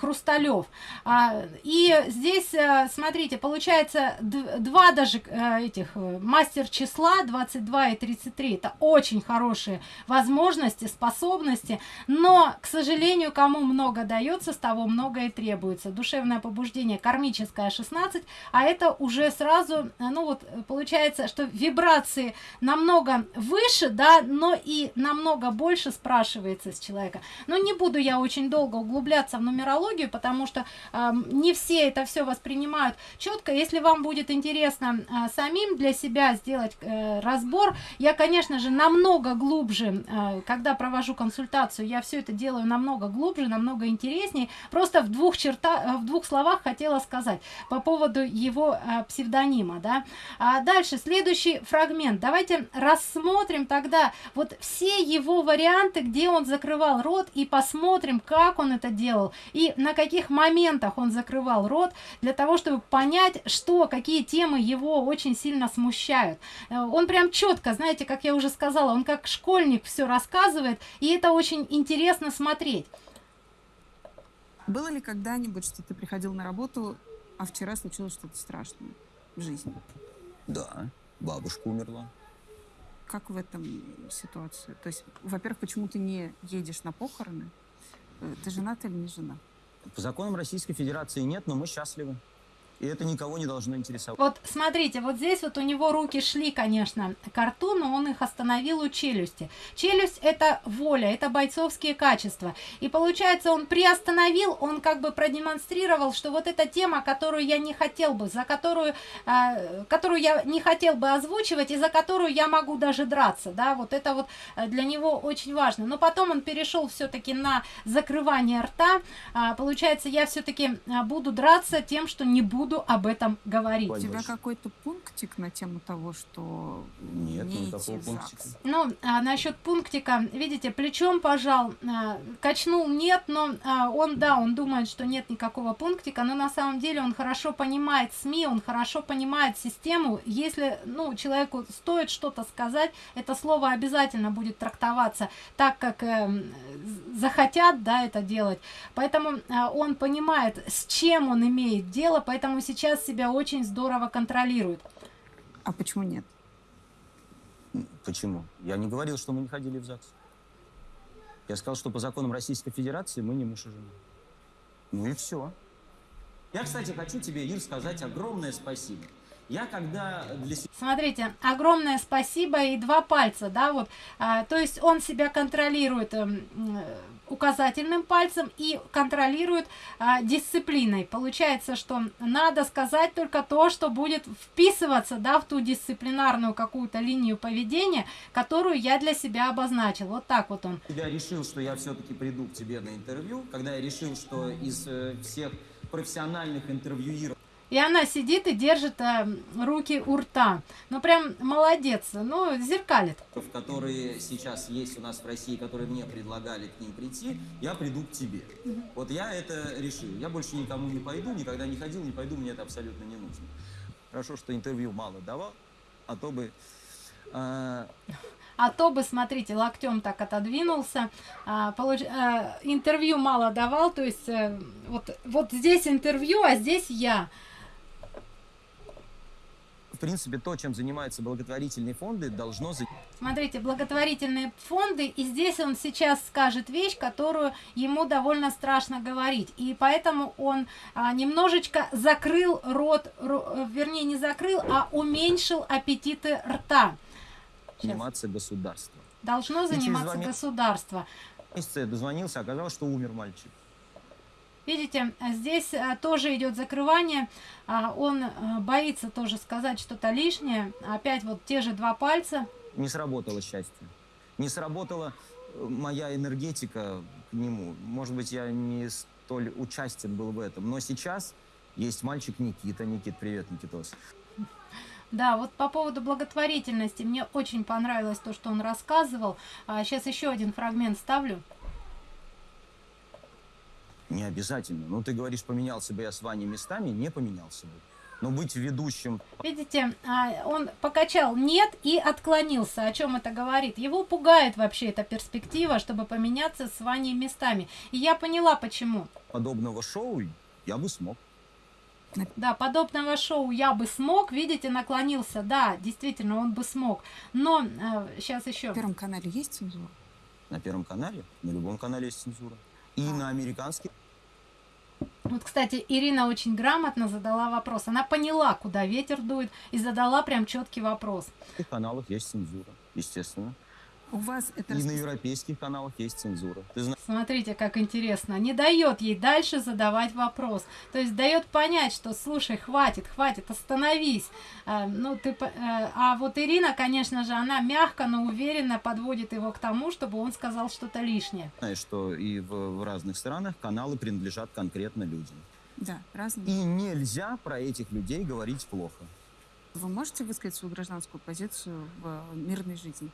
S1: Хрусталев. А, и здесь, смотрите, получается два даже этих мастер числа 22 и 33. Это очень хорошие возможности, способности, но, к сожалению, кому много дается, с того много и требуется. Душевное побуждение кармическое 16, а это уже сразу, ну вот, получается, что вибрации намного выше, да, но и намного больше спрашивается с человека. Но не буду я очень долго углубляться в нумерологию, потому что э, не все это все воспринимают четко. Если вам будет интересно э, самим для себя сделать э, разбор, я, конечно же, намного глубже, э, когда провожу консультацию, я все это делаю намного глубже, намного интереснее. Просто в двух черта, в двух словах хотела сказать по поводу его э, псевдонима, да. А дальше следующий фрагмент. Давайте рассмотрим тогда вот все его варианты, где он закрывал рот и посмотрим, как он это делал и на каких моментах он закрывал рот для того, чтобы понять, что, какие темы его очень сильно смущают. Э, он прям четко, знаете, как я уже сказала, он как школьник все рассказывает, и это очень интересно смотреть.
S2: Было ли когда-нибудь, что ты приходил на работу, а вчера случилось что-то страшное в жизни?
S3: Да, бабушка умерла.
S2: Как в этом ситуации? То есть, во-первых, почему ты не едешь на похороны? Ты женат или не жена?
S3: По законам Российской Федерации нет, но мы счастливы. И это никого не должно интересовать.
S1: Вот смотрите, вот здесь вот у него руки шли, конечно, к рту, но он их остановил у челюсти. Челюсть это воля, это бойцовские качества. И получается, он приостановил, он как бы продемонстрировал, что вот эта тема, которую я не хотел бы, за которую, э, которую я не хотел бы озвучивать, и за которую я могу даже драться, да, вот это вот э, для него очень важно. Но потом он перешел все-таки на закрывание рта. А, получается, я все-таки а, буду драться тем, что не буду буду об этом говорить.
S2: У тебя какой-то пунктик на тему того, что
S3: Нет, не никакого пунктика.
S1: Ну, а, насчет пунктика, видите, плечом пожал, а, качнул нет, но а, он, да, он думает, что нет никакого пунктика, но на самом деле он хорошо понимает СМИ, он хорошо понимает систему. Если, ну, человеку стоит что-то сказать, это слово обязательно будет трактоваться так, как э, захотят, да, это делать. Поэтому э, он понимает, с чем он имеет дело, поэтому поэтому сейчас себя очень здорово контролирует.
S2: А почему нет?
S3: Почему? Я не говорил, что мы не ходили в ЗАГС. Я сказал, что по законам Российской Федерации мы не муж и жена. Ну и все. Я, кстати, хочу тебе, Ир, сказать огромное спасибо. Я когда для.
S1: Смотрите, огромное спасибо и два пальца, да, вот. А, то есть он себя контролирует э, указательным пальцем и контролирует а, дисциплиной. Получается, что надо сказать только то, что будет вписываться да, в ту дисциплинарную какую-то линию поведения, которую я для себя обозначил. Вот так вот он.
S3: Я решил, что я все-таки приду к тебе на интервью, когда я решил, что из э, всех профессиональных интервьюиров
S1: и она сидит и держит э, руки у рта. Ну, прям молодец. Ну, зеркалит.
S3: Которые сейчас есть у нас в России, которые мне предлагали к ним прийти, я приду к тебе. Угу. Вот я это решил. Я больше никому не пойду, никогда не ходил, не пойду, мне это абсолютно не нужно. Хорошо, что интервью мало давал, а то бы...
S1: Э... А то бы, смотрите, локтем так отодвинулся, а, получ... а, интервью мало давал, то есть а, вот, вот здесь интервью, а здесь я
S3: в принципе, то, чем занимаются благотворительные фонды, должно...
S1: Смотрите, благотворительные фонды, и здесь он сейчас скажет вещь, которую ему довольно страшно говорить. И поэтому он а, немножечко закрыл рот, ро, вернее, не закрыл, а уменьшил аппетиты рта.
S3: Сейчас. Заниматься государство.
S1: Должно заниматься государство.
S3: Месяца я дозвонился, оказалось, что умер мальчик.
S1: Видите, здесь э, тоже идет закрывание. А, он э, боится тоже сказать что-то лишнее. Опять вот те же два пальца.
S3: Не сработало счастье. Не сработала э, моя энергетика к нему. Может быть, я не столь участен был в этом. Но сейчас есть мальчик Никита. Никит, привет, Никитос.
S1: Да, вот по поводу благотворительности. Мне очень понравилось то, что он рассказывал. Сейчас а, еще один фрагмент ставлю.
S3: Не обязательно. Ну, ты говоришь, поменялся бы я с Ваней местами, не поменялся бы. Но быть ведущим...
S1: Видите, а, он покачал «нет» и отклонился. О чем это говорит? Его пугает вообще эта перспектива, чтобы поменяться с Ваней местами. И я поняла, почему.
S3: Подобного шоу я бы смог.
S1: Да, подобного шоу я бы смог, видите, наклонился, да, действительно, он бы смог. Но э, сейчас еще.
S2: На Первом канале есть цензура?
S3: На Первом канале? На любом канале есть цензура. И на американских.
S1: Вот, кстати, Ирина очень грамотно задала вопрос. Она поняла, куда ветер дует, и задала прям четкий вопрос.
S3: На каналах есть цензура, естественно.
S2: У вас это...
S3: И на европейских каналах есть цензура. Ты знаешь...
S1: Смотрите, как интересно. Не дает ей дальше задавать вопрос. То есть дает понять, что, слушай, хватит, хватит, остановись. А, ну, ты... А, а вот Ирина, конечно же, она мягко, но уверенно подводит его к тому, чтобы он сказал что-то лишнее.
S3: Знаешь, что и в, в разных странах каналы принадлежат конкретно людям.
S2: Да, разные.
S3: И нельзя про этих людей говорить плохо.
S2: Вы можете высказать свою гражданскую позицию в мирной жизни?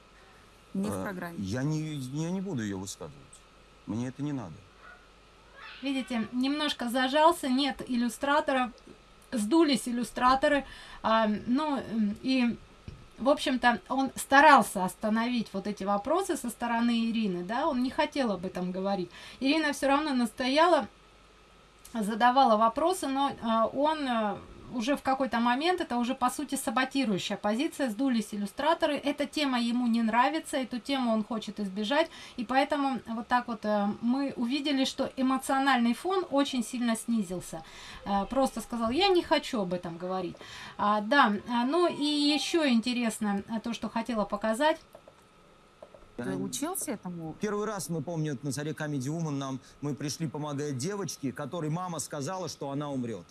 S2: Не в э, программе.
S3: Я не, я не буду ее высказывать. Мне это не надо.
S1: Видите, немножко зажался, нет иллюстраторов, сдулись иллюстраторы. А, ну, и, в общем-то, он старался остановить вот эти вопросы со стороны Ирины, да, он не хотел об этом говорить. Ирина все равно настояла, задавала вопросы, но а, он а, уже в какой-то момент это уже по сути саботирующая позиция, сдулись иллюстраторы, эта тема ему не нравится, эту тему он хочет избежать, и поэтому вот так вот э, мы увидели, что эмоциональный фон очень сильно снизился. Э, просто сказал, я не хочу об этом говорить. А, да, а, ну и еще интересно э, то, что хотела показать.
S2: Ты учился этому?
S3: Первый раз, мы помню, на заре Comedy Woman нам, мы пришли помогать девочке, которой мама сказала, что она умрет.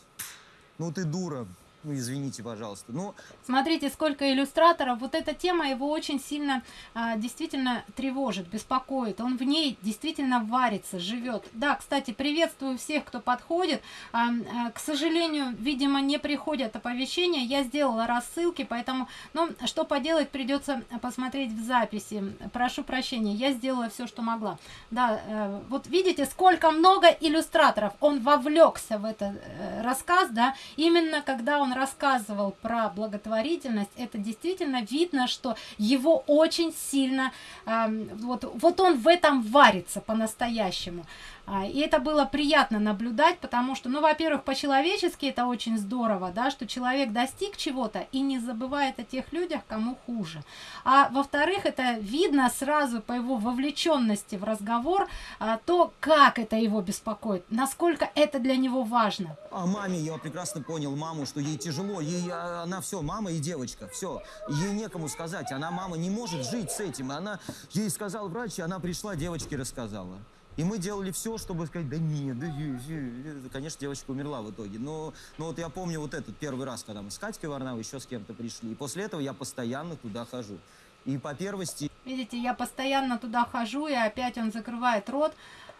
S3: Ну ты дура, ну, извините, пожалуйста. Ну,
S1: Смотрите, сколько иллюстраторов. Вот эта тема его очень сильно а, действительно тревожит, беспокоит. Он в ней действительно варится, живет. Да, кстати, приветствую всех, кто подходит. А, а, к сожалению, видимо, не приходят оповещения. Я сделала рассылки, поэтому, ну, что поделать, придется посмотреть в записи. Прошу прощения, я сделала все, что могла. Да, э, вот видите, сколько много иллюстраторов. Он вовлекся в этот э, рассказ, да, именно когда он рассказывал про благотворительность, это действительно видно, что его очень сильно, э, вот, вот он в этом варится по-настоящему. А, и это было приятно наблюдать, потому что, ну, во-первых, по-человечески это очень здорово, да, что человек достиг чего-то и не забывает о тех людях, кому хуже. А во-вторых, это видно сразу по его вовлеченности в разговор, а, то, как это его беспокоит, насколько это для него важно.
S3: А маме я прекрасно понял маму, что ей тяжело, ей а, она все, мама и девочка, все, ей некому сказать, она мама не может жить с этим, она ей сказал врач, и она пришла, девочке рассказала. И мы делали все, чтобы сказать, да нет, да, конечно, девочка умерла в итоге. Но, но вот я помню вот этот первый раз, когда мы с Катькой Варнавой еще с кем-то пришли. И после этого я постоянно туда хожу. И по первости...
S1: Видите, я постоянно туда хожу, и опять он закрывает рот.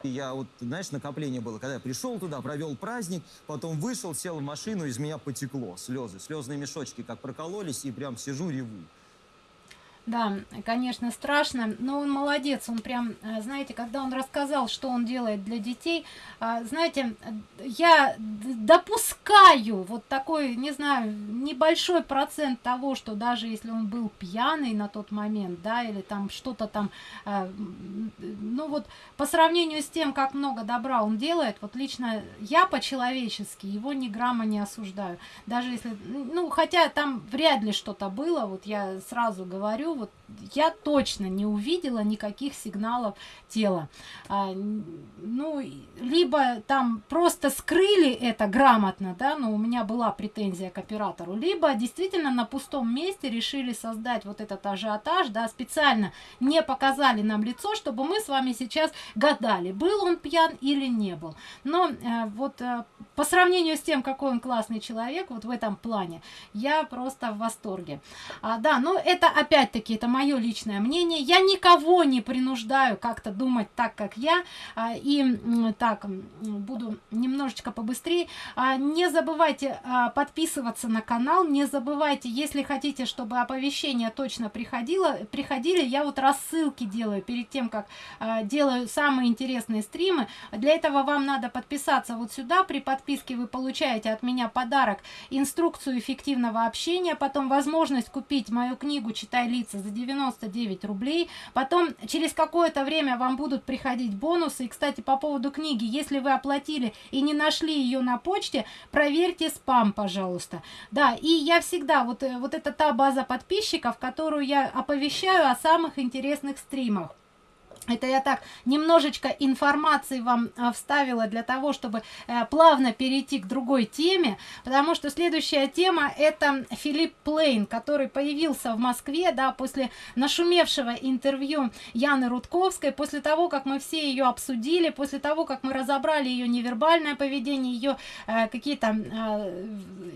S3: И я вот, знаешь, накопление было, когда я пришел туда, провел праздник, потом вышел, сел в машину, из меня потекло слезы. Слезные мешочки как прокололись, и прям сижу, реву.
S1: Да, конечно, страшно, но он молодец, он прям, э, знаете, когда он рассказал, что он делает для детей, э, знаете, я допускаю вот такой, не знаю, небольшой процент того, что даже если он был пьяный на тот момент, да, или там что-то там, э, ну вот по сравнению с тем, как много добра он делает, вот лично я по-человечески его ни грамма не осуждаю, даже если, ну, хотя там вряд ли что-то было, вот я сразу говорю, вот я точно не увидела никаких сигналов тела. А, ну, либо там просто скрыли это грамотно, да, но у меня была претензия к оператору, либо действительно на пустом месте решили создать вот этот ажиотаж, да, специально не показали нам лицо, чтобы мы с вами сейчас гадали, был он пьян или не был. Но э, вот э, по сравнению с тем, какой он классный человек, вот в этом плане, я просто в восторге. А, да, ну это опять-таки, это моя мое личное мнение. Я никого не принуждаю как-то думать так, как я. А, и так, буду немножечко побыстрее. А, не забывайте а, подписываться на канал. Не забывайте, если хотите, чтобы оповещения точно приходило, приходили, я вот рассылки делаю перед тем, как делаю самые интересные стримы. Для этого вам надо подписаться вот сюда. При подписке вы получаете от меня подарок, инструкцию эффективного общения, потом возможность купить мою книгу «Читай лица» за 99 рублей. Потом через какое-то время вам будут приходить бонусы. И, кстати, по поводу книги, если вы оплатили и не нашли ее на почте, проверьте спам, пожалуйста. Да, и я всегда, вот, э, вот это та база подписчиков, которую я оповещаю о самых интересных стримах. Это я так немножечко информации вам а, вставила для того, чтобы э, плавно перейти к другой теме, потому что следующая тема это Филипп Плейн, который появился в Москве, да, после нашумевшего интервью Яны Рудковской, после того, как мы все ее обсудили, после того, как мы разобрали ее невербальное поведение, ее э, какие-то э,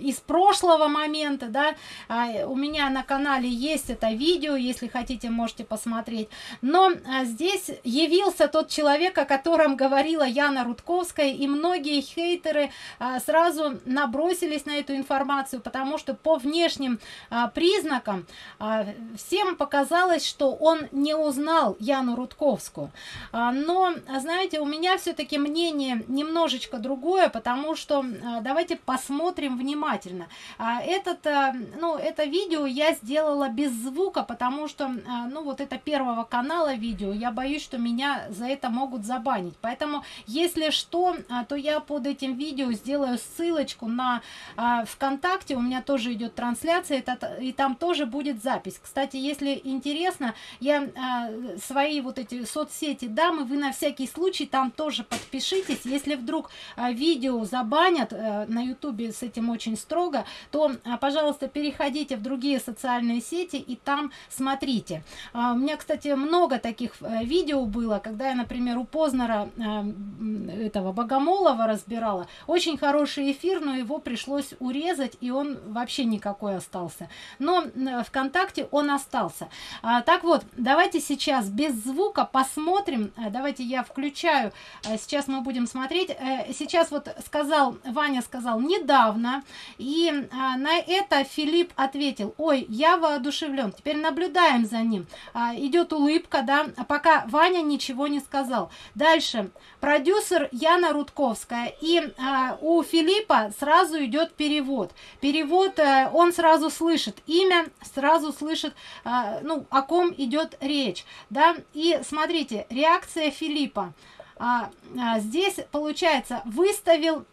S1: из прошлого момента, да, э, у меня на канале есть это видео, если хотите, можете посмотреть, но здесь здесь явился тот человек, о котором говорила Яна Рудковская, и многие хейтеры а, сразу набросились на эту информацию, потому что по внешним а, признакам а, всем показалось, что он не узнал Яну Рудковскую. А, но, знаете, у меня все-таки мнение немножечко другое, потому что а, давайте посмотрим внимательно. А, этот, а, ну, это видео я сделала без звука, потому что, а, ну, вот это первого канала видео, я боюсь, боюсь, что меня за это могут забанить. Поэтому, если что, а, то я под этим видео сделаю ссылочку на а, ВКонтакте. У меня тоже идет трансляция, и там тоже будет запись. Кстати, если интересно, я а, свои вот эти соцсети дам, и вы на всякий случай там тоже подпишитесь. Если вдруг видео забанят на ютубе с этим очень строго, то, пожалуйста, переходите в другие социальные сети и там смотрите. У меня, кстати, много таких видео видео было, когда я, например, у Познера э, этого Богомолова разбирала. Очень хороший эфир, но его пришлось урезать, и он вообще никакой остался. Но ВКонтакте он остался. А, так вот, давайте сейчас без звука посмотрим. Э, давайте я включаю. Э, сейчас мы будем смотреть. Э, сейчас вот сказал, Ваня сказал недавно, и на это Филипп ответил, ой, я воодушевлен. Теперь наблюдаем за ним. Э, идет улыбка, да, пока Ваня ничего не сказал. Дальше. Продюсер Яна Рудковская. И э, у Филиппа сразу идет перевод. Перевод, э, он сразу слышит имя, сразу слышит, э, ну, о ком идет речь. Да? И смотрите, реакция Филиппа. А, а, здесь, получается, выставил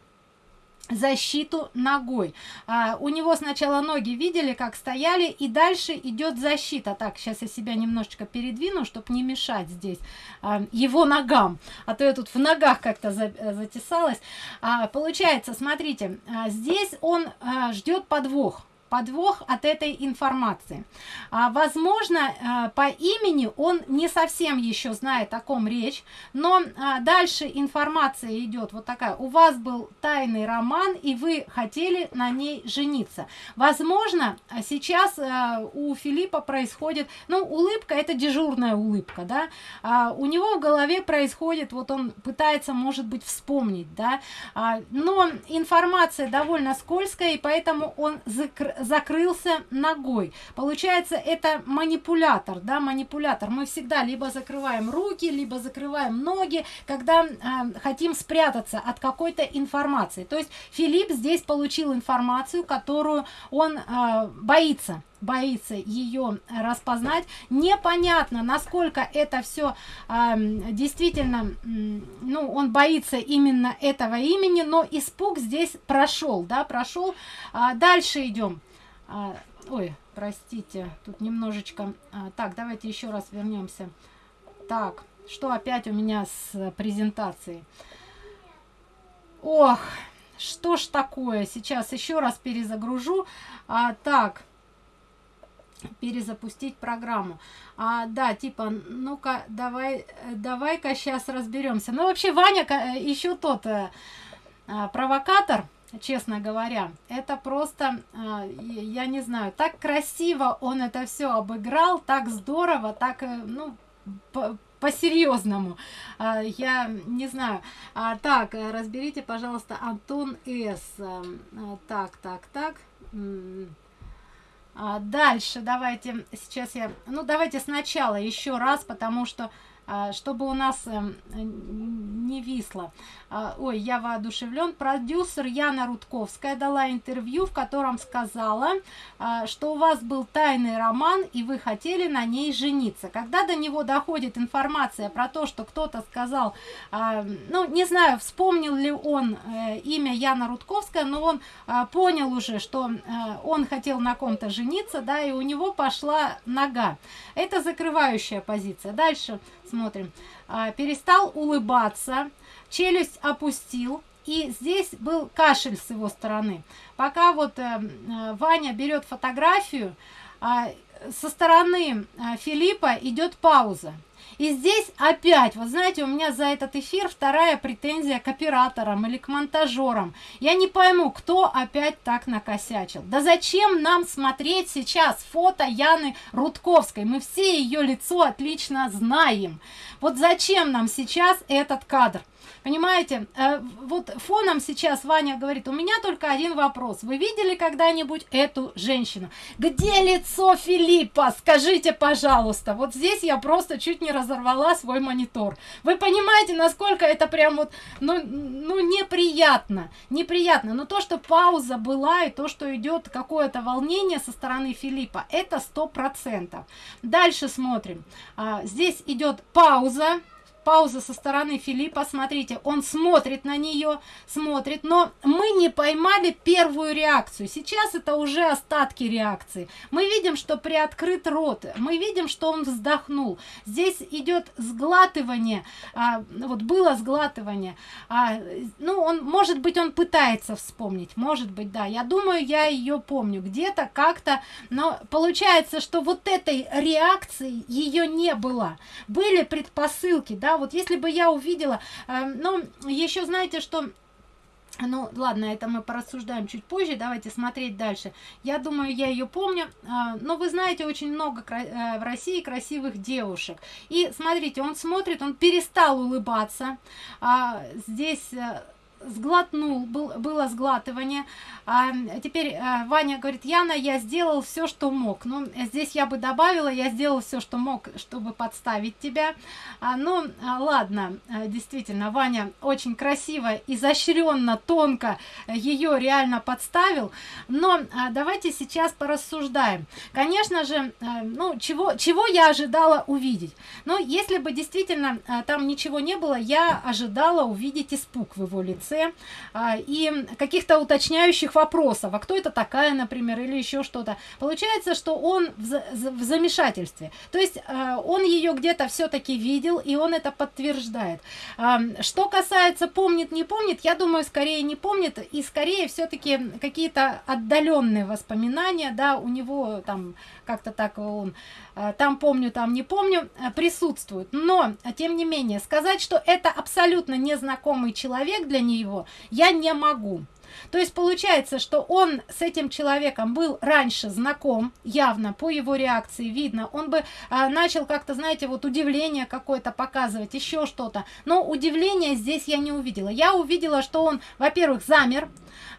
S1: защиту ногой. А, у него сначала ноги видели как стояли и дальше идет защита. Так сейчас я себя немножечко передвину чтобы не мешать здесь а, его ногам. А то я тут в ногах как-то за, затесалась. А, получается смотрите а, здесь он а, ждет подвох подвох от этой информации. А, возможно, а, по имени он не совсем еще знает, о ком речь, но а, дальше информация идет вот такая. У вас был тайный роман, и вы хотели на ней жениться. Возможно, сейчас а, у Филиппа происходит, ну, улыбка, это дежурная улыбка, да, а, у него в голове происходит, вот он пытается, может быть, вспомнить, да, а, но информация довольно скользкая, и поэтому он закр закрылся ногой. Получается, это манипулятор, да, манипулятор. Мы всегда либо закрываем руки, либо закрываем ноги, когда э, хотим спрятаться от какой-то информации. То есть Филипп здесь получил информацию, которую он э, боится боится ее распознать непонятно насколько это все э, действительно ну он боится именно этого имени но испуг здесь прошел да прошел а дальше идем а, ой, простите, тут немножечко... А, так, давайте еще раз вернемся. Так, что опять у меня с презентацией? Ох, что ж такое? Сейчас еще раз перезагружу. А, так, перезапустить программу. А, да, типа, ну-ка, давай, давай-ка сейчас разберемся. Ну, вообще, Ваня э, еще тот э, а, провокатор, честно говоря. Это просто, э, я не знаю, так красиво он это все обыграл, так здорово, так, э, ну, по-серьезному. По я не знаю. А, так, разберите, пожалуйста, Антон С. Так, так, так. А, дальше давайте, сейчас я, ну давайте сначала еще раз, потому что а, чтобы у нас эм, не висло. А, ой, я воодушевлен. Продюсер Яна Рудковская дала интервью, в котором сказала, а, что у вас был тайный роман, и вы хотели на ней жениться. Когда до него доходит информация про то, что кто-то сказал, ну, не знаю, вспомнил ли он э, имя Яна Рудковская, но он понял уже, что э, он хотел на ком-то жениться, да, и у него пошла нога. Это закрывающая позиция. Дальше смотрим. А, перестал улыбаться, челюсть опустил, и здесь был кашель с его стороны. Пока вот э, э, Ваня берет фотографию, э, со стороны э, Филиппа идет пауза. И здесь опять, вот знаете, у меня за этот эфир вторая претензия к операторам или к монтажерам. Я не пойму, кто опять так накосячил. Да зачем нам смотреть сейчас фото Яны Рудковской? Мы все ее лицо отлично знаем. Вот зачем нам сейчас этот кадр? Понимаете, э, вот фоном сейчас Ваня говорит, у меня только один вопрос. Вы видели когда-нибудь эту женщину? Где лицо Филиппа? Скажите, пожалуйста. Вот здесь я просто чуть не разорвала свой монитор. Вы понимаете, насколько это прям вот, ну, ну неприятно. Неприятно. Но то, что пауза была и то, что идет какое-то волнение со стороны Филиппа, это сто процентов. Дальше смотрим. А, здесь идет пауза пауза со стороны Филиппа, смотрите, он смотрит на нее, смотрит, но мы не поймали первую реакцию. Сейчас это уже остатки реакции. Мы видим, что приоткрыт рот, мы видим, что он вздохнул. Здесь идет сглатывание, а, вот было сглатывание. А, ну, он, может быть, он пытается вспомнить, может быть, да. Я думаю, я ее помню где-то, как-то, но получается, что вот этой реакции ее не было. Были предпосылки, да, вот если бы я увидела, э, но еще знаете, что ну, ладно, это мы порассуждаем чуть позже. Давайте смотреть дальше. Я думаю, я ее помню. А, но вы знаете, очень много э, в России красивых девушек. И смотрите, он смотрит, он перестал улыбаться. А, здесь э, сглотнул, был, было сглатывание. А, теперь а, Ваня говорит, Яна, я сделал все, что мог. Ну, здесь я бы добавила, я сделал все, что мог, чтобы подставить тебя. А, ну, а, ладно, а, действительно, Ваня очень красиво, изощренно, тонко ее реально подставил. Но давайте сейчас порассуждаем. Конечно же, ну, чего, чего я ожидала увидеть? Ну, если бы действительно там ничего не было, я ожидала увидеть испуг в его лице конце а, и каких-то уточняющих вопросов, а кто это такая, например, или еще что-то. Получается, что он в, замешательстве. То есть а, он ее где-то все-таки видел, и он это подтверждает. А, что касается помнит, не помнит, я думаю, скорее не помнит, и скорее все-таки какие-то отдаленные воспоминания, да, у него там как-то так он Э, там помню, там не помню, э, присутствуют. Но, тем не менее, сказать, что это абсолютно незнакомый человек для него, я не могу. То есть получается, что он с этим человеком был раньше знаком, явно по его реакции видно. Он бы а, начал как-то, знаете, вот удивление какое-то показывать, еще что-то. Но удивления здесь я не увидела. Я увидела, что он, во-первых, замер,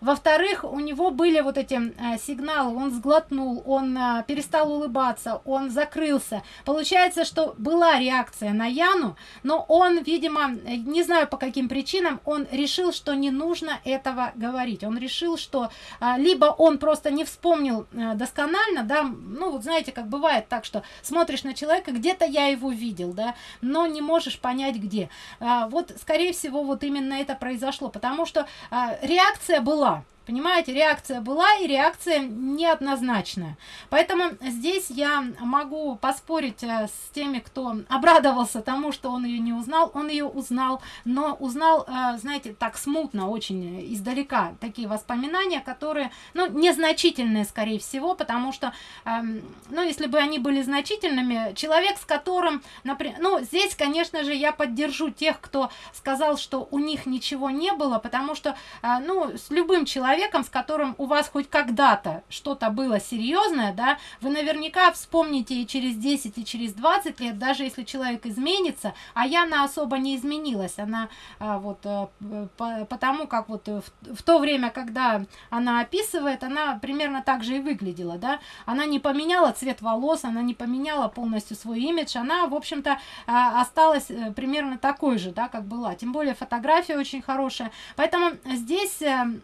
S1: во-вторых, у него были вот эти э, сигналы, он сглотнул, он э, перестал улыбаться, он закрылся. Получается, что была реакция на Яну, но он, видимо, не знаю по каким причинам, он решил, что не нужно этого говорить. Он решил, что э, либо он просто не вспомнил э, досконально, да, ну вот знаете, как бывает так, что смотришь на человека, где-то я его видел, да, но не можешь понять где. Э, вот, скорее всего, вот именно это произошло, потому что э, реакция была, Понимаете, реакция была и реакция неоднозначная. Поэтому здесь я могу поспорить э, с теми, кто обрадовался тому, что он ее не узнал. Он ее узнал, но узнал, э, знаете, так смутно, очень издалека. Такие воспоминания, которые, ну, незначительные, скорее всего, потому что, эм, ну, если бы они были значительными, человек, с которым, например, ну, здесь, конечно же, я поддержу тех, кто сказал, что у них ничего не было, потому что, э, ну, с любым человеком, человеком, с которым у вас хоть когда-то что-то было серьезное, да, вы наверняка вспомните и через 10, и через 20 лет, даже если человек изменится, а Яна особо не изменилась, она а, вот а, по, потому как вот в, в то время, когда она описывает, она примерно так же и выглядела, да, она не поменяла цвет волос, она не поменяла полностью свой имидж, она, в общем-то, а, осталась э, примерно такой же, да, как была, тем более фотография очень хорошая, поэтому здесь э, Э,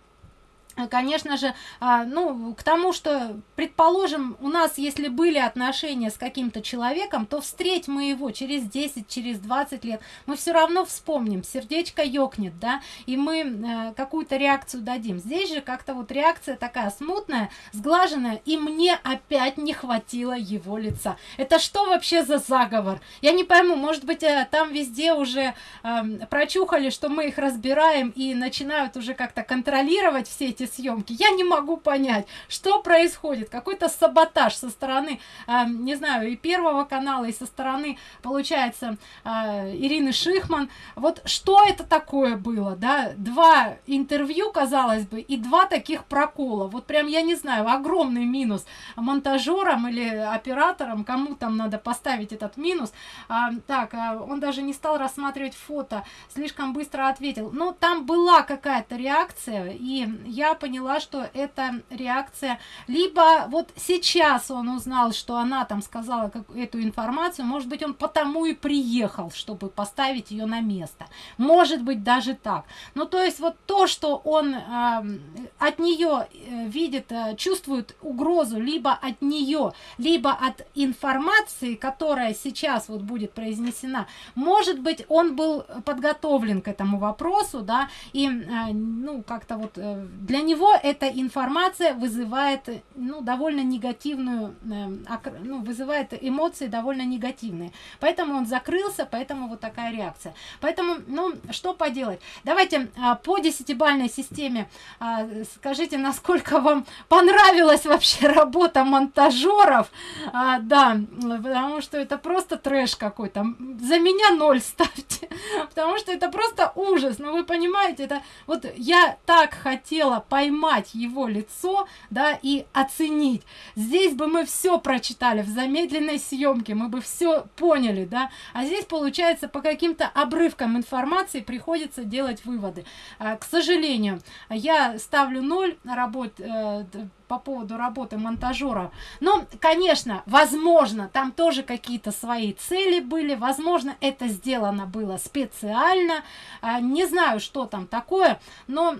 S1: конечно же, а, ну, к тому, что, предположим, у нас, если были отношения с каким-то человеком, то встреть мы его через 10, через 20 лет, мы все равно вспомним, сердечко ёкнет, да, и мы э, какую-то реакцию дадим. Здесь же как-то вот реакция такая смутная, сглаженная, и мне опять не хватило его лица. Это что вообще за заговор? Я не пойму, может быть, э, там везде уже э, прочухали, что мы их разбираем и начинают уже как-то контролировать все эти съемки. Я не могу понять, что происходит. Какой-то саботаж со стороны, э, не знаю, и Первого канала, и со стороны, получается, э, Ирины Шихман. Вот что это такое было, да? Два интервью, казалось бы, и два таких прокола. Вот прям, я не знаю, огромный минус монтажерам или операторам, кому там надо поставить этот минус. А, так, а, он даже не стал рассматривать фото, слишком быстро ответил. Ну, там была какая-то реакция, и я поняла, что это реакция, либо вот сейчас он узнал, что она там сказала как, эту информацию, может быть, он потому и приехал, чтобы поставить ее на место. Может быть, даже так. Ну, то есть вот то, что он э, от нее видит, э, чувствует угрозу либо от нее, либо от информации, которая сейчас вот будет произнесена, может быть, он был подготовлен к этому вопросу, да, и, э, ну, как-то вот э, для него него эта информация вызывает ну, довольно негативную, э, ну, вызывает эмоции довольно негативные. Поэтому он закрылся, поэтому вот такая реакция. Поэтому, ну, что поделать? Давайте а, по десятибальной системе а, скажите, насколько вам понравилась вообще работа монтажеров. А, да, потому что это просто трэш какой-то. За меня ноль ставьте, потому что это просто ужас. Ну, вы понимаете, это вот я так хотела поймать его лицо, да, и оценить. Здесь бы мы все прочитали в замедленной съемке, мы бы все поняли, да, а здесь получается по каким-то обрывкам информации приходится делать выводы. А, к сожалению, я ставлю ноль работ, э, по поводу работы монтажера. Но, конечно, возможно, там тоже какие-то свои цели были, возможно, это сделано было специально, а, не знаю, что там такое, но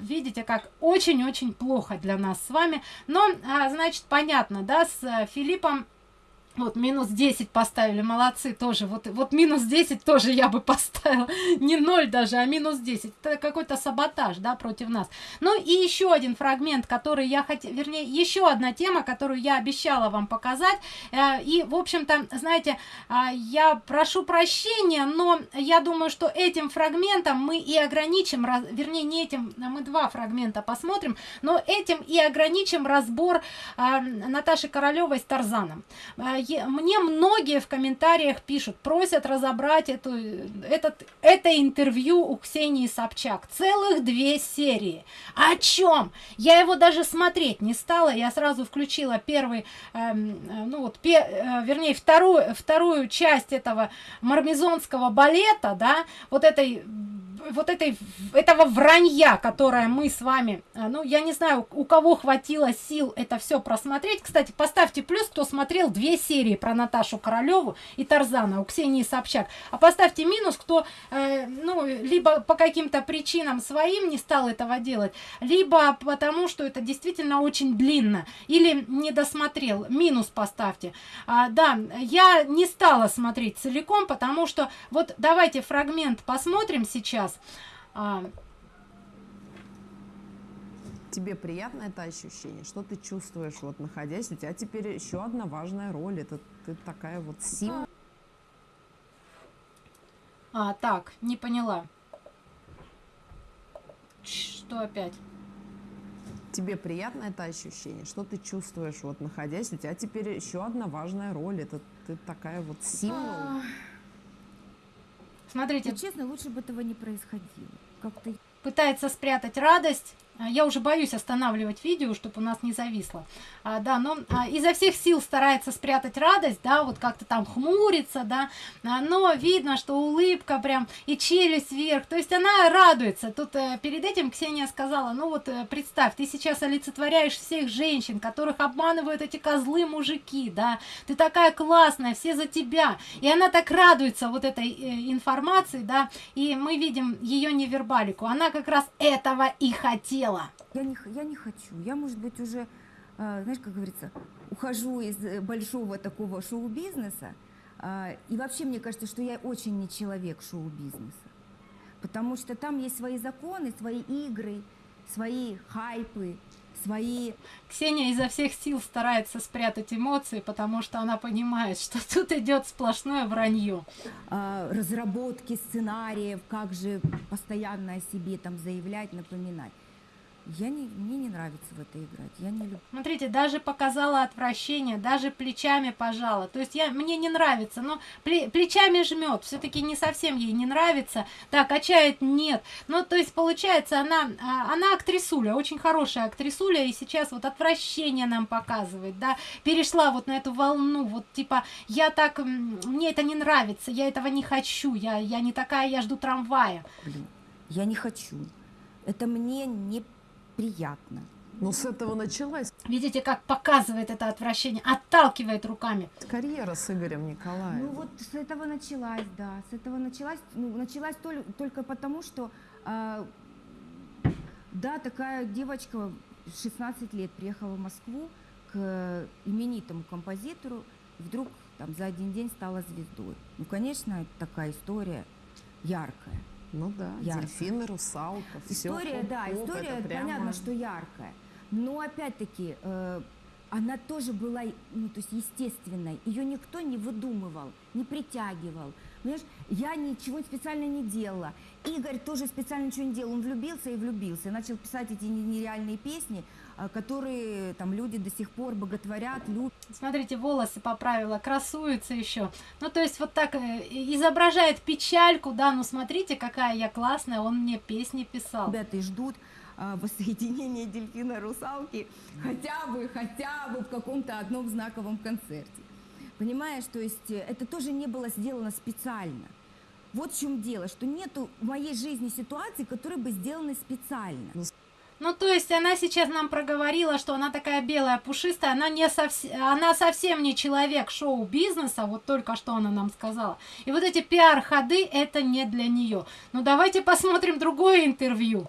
S1: видите, как очень-очень плохо для нас с вами. Но, а, значит, понятно, да, с э, Филиппом вот минус 10 поставили, молодцы тоже. Вот, вот минус 10 тоже я бы поставила. Не 0 даже, а минус 10. Это какой-то саботаж, да, против нас. Ну и еще один фрагмент, который я хотела, вернее, еще одна тема, которую я обещала вам показать. Э, и, в общем-то, знаете, а, я прошу прощения, но я думаю, что этим фрагментом мы и ограничим, вернее, не этим, а мы два фрагмента посмотрим, но этим и ограничим разбор а, Наташи Королевой с Тарзаном э, мне многие в комментариях пишут, просят разобрать эту, этот, это интервью у Ксении Собчак. Целых две серии. О чем? Я его даже смотреть не стала. Я сразу включила первый, эм, э, ну вот, пе, э, вернее, вторую, вторую часть этого мармезонского балета, да, вот этой вот этой, этого вранья, которое мы с вами, э, ну, я не знаю, у кого хватило сил это все просмотреть. Кстати, поставьте плюс, кто смотрел две серии про Наташу Королеву и Тарзана у Ксении Собчак. А поставьте минус, кто, э, ну, либо по каким-то причинам своим не стал этого делать, либо потому, что это действительно очень длинно, или не досмотрел. Минус поставьте. А, да, я не стала смотреть целиком, потому что, вот давайте фрагмент посмотрим сейчас. А,
S4: Тебе приятно это ощущение? Что ты чувствуешь, вот находясь? У тебя теперь еще одна важная роль. Это ты такая вот символ.
S1: А, так, не поняла. Что опять?
S4: Тебе приятно это ощущение? Что ты чувствуешь, вот находясь? У тебя теперь еще одна важная роль. Это ты такая вот символ.
S1: Смотрите,
S5: И честно, лучше бы этого не происходило. Как-то
S1: пытается спрятать радость. А, Я уже боюсь останавливать видео, чтобы у нас не зависло. А, да, но а, изо всех сил старается спрятать радость, да, вот как-то там хмурится, да, а, но видно, что улыбка прям и челюсть вверх, то есть она радуется. Тут э, перед этим Ксения сказала, ну вот э, представь, ты сейчас олицетворяешь всех женщин, которых обманывают эти козлы мужики, да, ты такая классная, все за тебя. И она так радуется вот этой э, информации, да, и мы видим ее невербалику. Она как раз этого и хотела.
S5: Я не, я не хочу. Я, может быть, уже, э, знаешь, как говорится, ухожу из э, большого такого шоу-бизнеса. А, И вообще, мне кажется, что я очень не человек шоу-бизнеса. Потому что там есть свои законы, свои игры, свои хайпы, свои
S1: Ксения изо всех сил старается спрятать эмоции, потому что она понимает, что тут идет сплошное вранье.
S5: а, разработки сценариев, как же постоянно о себе там заявлять, напоминать. Я не, мне не нравится в это играть. Я не люблю.
S1: Смотрите, даже показала отвращение, даже плечами пожала. То есть я, мне не нравится, но пле- плечами жмет. Все-таки не совсем ей не нравится. Да, качает нет. Ну, то есть получается, она, а, она актрисуля, очень хорошая актрисуля, и сейчас вот отвращение нам показывает, да, перешла вот на эту волну, вот типа, я так, мне это не нравится, я этого не хочу, я, я не такая, я жду трамвая.
S5: Блин, я не хочу. Это мне неприятно.
S4: Ну, с этого началась
S1: Видите, как показывает это отвращение, отталкивает руками.
S4: карьера с Игорем Николаевым.
S5: Ну вот с этого началась, да, с этого началась, ну, началась толь- только потому, что, а, да, такая девочка, 16 лет, приехала в Москву к именитому композитору, и вдруг там за один день стала звездой. Ну, конечно, такая история яркая.
S4: Ну да,
S5: Ярко.
S4: дельфины, русалка, все.
S5: История, да, история, понятно, что яркая. Но опять-таки, э, она тоже была, ну, то есть естественной. Ее никто не выдумывал, не притягивал. Понимаешь, я ничего специально не делала. Игорь тоже специально ничего не делал. Он влюбился и влюбился. Начал писать эти не- нереальные песни, которые там люди до сих пор боготворят, любят.
S1: Смотрите, волосы поправила, красуется еще. Ну, то есть вот так э, изображает печальку, да, ну смотрите, какая я классная, он мне песни писал.
S5: Ребята и ждут а, воссоединения дельфина и русалки хотя бы, хотя бы в каком-то одном знаковом концерте. Понимаешь, то есть э, это тоже не было сделано специально. Вот в чем дело, что нету в моей жизни ситуации, которые бы сделаны специально.
S1: Ну, то есть она сейчас нам проговорила, что она такая белая, пушистая, она, не совсем, она совсем не человек шоу-бизнеса, вот только что она нам сказала. И вот эти пиар-ходы, это не для нее. Ну, давайте посмотрим другое интервью.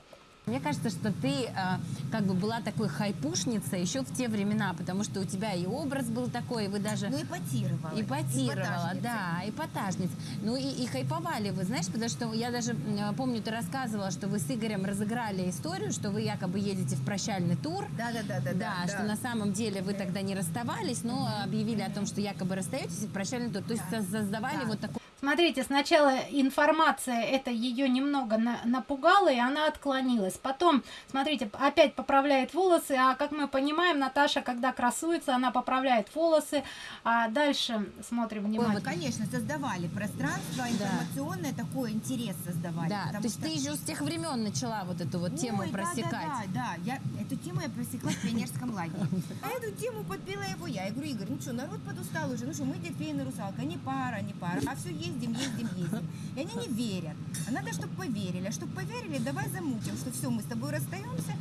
S6: Мне кажется, что ты а, как бы была такой хайпушницей еще в те времена, потому что у тебя и образ был такой, и вы даже
S5: Ну, эпатировала.
S6: Ипотировала, да, эпатажниц. Ну и, и хайповали вы, знаешь, потому что я даже м, помню, ты рассказывала, что вы с Игорем разыграли историю, что вы якобы едете в прощальный тур.
S5: Да, да, да, да,
S6: Да, что на самом деле вы тогда не расставались, но объявили о том, что якобы расстаетесь и в прощальный тур. То есть со- создавали вот такой
S1: Смотрите, сначала информация это ее немного на- напугала, и она отклонилась. Потом, смотрите, опять поправляет волосы, а как мы понимаем, Наташа, когда красуется, она поправляет волосы. А дальше смотрим внимательно.
S7: Конечно, создавали пространство информационное, такой интерес создавали.
S6: Да, то есть
S7: что-
S6: ты еще с тех времен начала вот эту вот тему
S7: Ой, да,
S6: просекать.
S7: Да, да, да, я эту тему я просекла в пионерском лагере. А эту тему подбила его я. Я говорю, Игорь, ну что, народ подустал уже, ну что, мы дельфин и русалка, не пара, не пара, а все ездим, ездим, ездим. И они не верят. А надо, чтобы поверили. А чтобы поверили, давай замутим, что все, мы с тобой расстаемся,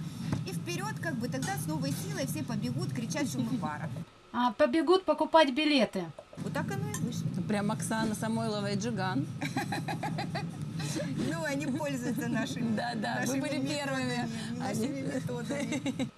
S7: и вперед, как бы тогда с новой силой все побегут кричать, что мы пара.
S1: А, побегут покупать билеты.
S7: Вот так оно и вышло.
S6: Прям Оксана Самойлова и Джиган.
S7: Ну, они пользуются нашими
S6: Да, да, мы были первыми.
S7: Нашими методами.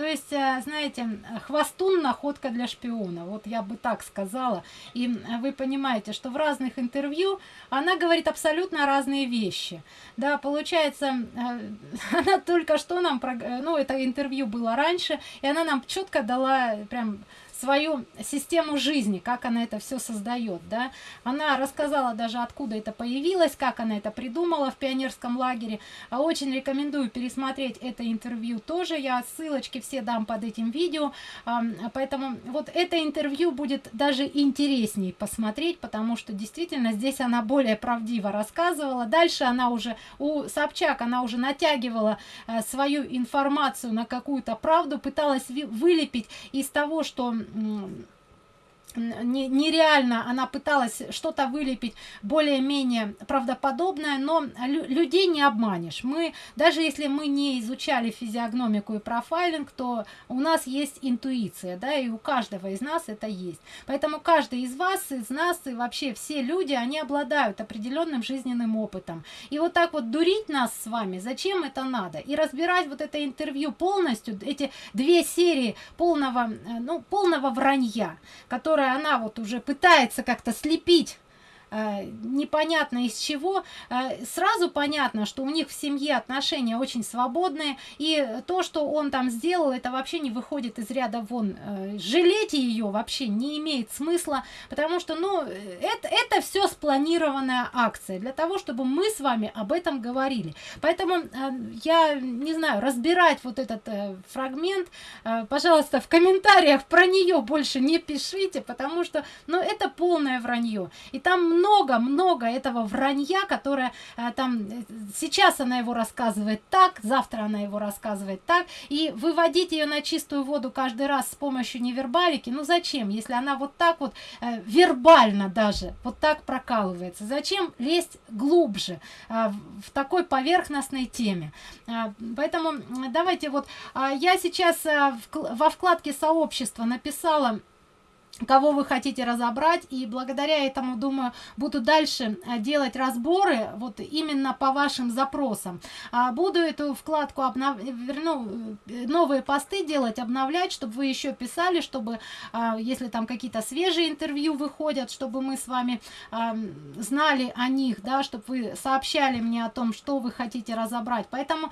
S1: То есть, э, знаете, хвостун находка для шпиона, вот я бы так сказала. И вы понимаете, что в разных интервью она говорит абсолютно разные вещи. Да, получается, э, она только что нам, ну, это интервью было раньше, и она нам четко дала прям свою систему жизни, как она это все создает, да. Она рассказала даже, откуда это появилось, как она это придумала в пионерском лагере. А очень рекомендую пересмотреть это интервью тоже. Я ссылочки все дам под этим видео. Поэтому вот это интервью будет даже интересней посмотреть, потому что действительно здесь она более правдиво рассказывала. Дальше она уже, у Собчак, она уже натягивала э, свою информацию на какую-то правду, пыталась вылепить из того, что Mm. Нереально она пыталась что-то вылепить более-менее правдоподобное но лю людей не обманешь. Мы даже если мы не изучали физиогномику и профайлинг то у нас есть интуиция да и у каждого из нас это есть. Поэтому каждый из вас из нас и вообще все люди они обладают определенным жизненным опытом. И вот так вот дурить нас с вами зачем это надо? И разбирать вот это интервью полностью эти две серии полного э, ну полного вранья которые которой она вот уже пытается как-то слепить непонятно из чего, э, сразу понятно, что у них в семье отношения очень свободные, и то, что он там сделал, это вообще не выходит из ряда вон. Э, жалеть ее вообще не имеет смысла, потому что, ну, это, это все спланированная акция для того, чтобы мы с вами об этом говорили. Поэтому я не знаю, разбирать вот этот фрагмент, пожалуйста, в комментариях про нее больше не пишите, потому что, ну, это полное вранье. И там много-много этого вранья, которое э, там, э, сейчас она его рассказывает так, завтра она его рассказывает так, и выводить ее на чистую воду каждый раз с помощью невербалики, ну зачем, если она вот так вот э, вербально даже, вот так прокалывается, зачем лезть глубже э, в такой поверхностной теме. Э, поэтому давайте вот, э, я сейчас э, в, во вкладке сообщества написала кого вы хотите разобрать и благодаря этому думаю буду дальше э, делать разборы вот именно по вашим запросам. А буду эту вкладку обнов... верну э, новые посты делать обновлять чтобы вы еще писали чтобы а, если там какие-то свежие интервью выходят чтобы мы с вами а, знали о них да чтобы вы сообщали мне о том что вы хотите разобрать. Поэтому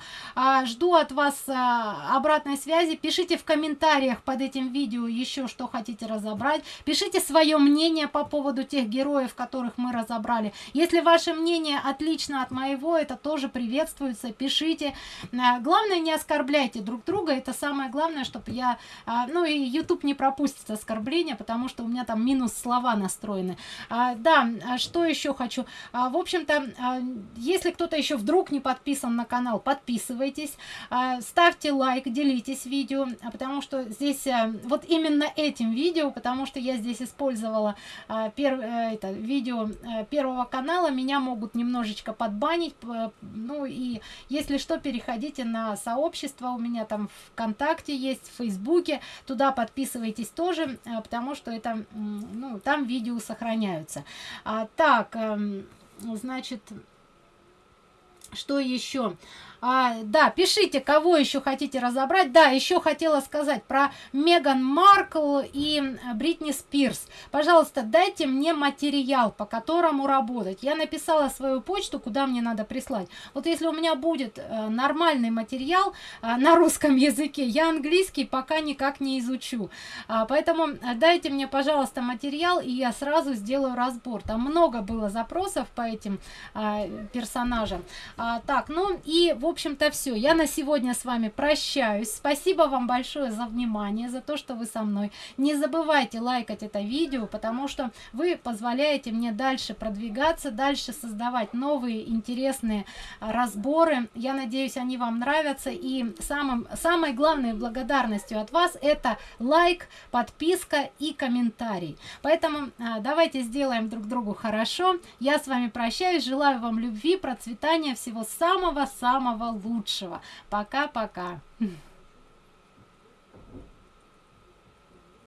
S1: жду от вас обратной связи. Пишите в комментариях под этим видео еще что хотите разобрать писать. Пишите свое мнение по поводу тех героев, которых мы разобрали. Если ваше мнение отлично от моего, это тоже приветствуется. Пишите. А, главное, не оскорбляйте друг друга. Это самое главное, чтобы я... А, ну и YouTube не пропустит оскорбления, потому что у меня там минус слова настроены. А, да, что еще хочу? В общем-то, если кто-то еще вдруг не подписан на канал, подписывайтесь. Ставьте лайк, делитесь видео, потому что здесь вот именно этим видео, потому что я здесь использовала а, пер, э, это, видео э, первого канала, меня могут немножечко подбанить, ну и если что, переходите на сообщество, у меня там ВКонтакте есть, в Фейсбуке, туда подписывайтесь тоже, э, потому что это, ну, там видео сохраняются. А, так, эм, значит, что еще? А, да, пишите, кого еще хотите разобрать. Да, еще хотела сказать про Меган Маркл и Бритни Спирс. Пожалуйста, дайте мне материал, по которому работать. Я написала свою почту, куда мне надо прислать. Вот если у меня будет э, нормальный материал э, на русском языке, я английский пока никак не изучу. А, поэтому э, дайте мне, пожалуйста, материал, и я сразу сделаю разбор. Там много было запросов по этим а, персонажам. А, так, ну и в общем-то все. Я на сегодня с вами прощаюсь. Спасибо вам большое за внимание, за то, что вы со мной. Не забывайте лайкать это видео, потому что вы позволяете мне дальше продвигаться, дальше создавать новые интересные а, разборы. Я надеюсь, они вам нравятся. И самым, самой главной благодарностью от вас это лайк, подписка и комментарий. Поэтому а, давайте сделаем друг другу хорошо. Я с вами прощаюсь. Желаю вам любви, процветания, всего самого-самого лучшего. Пока-пока.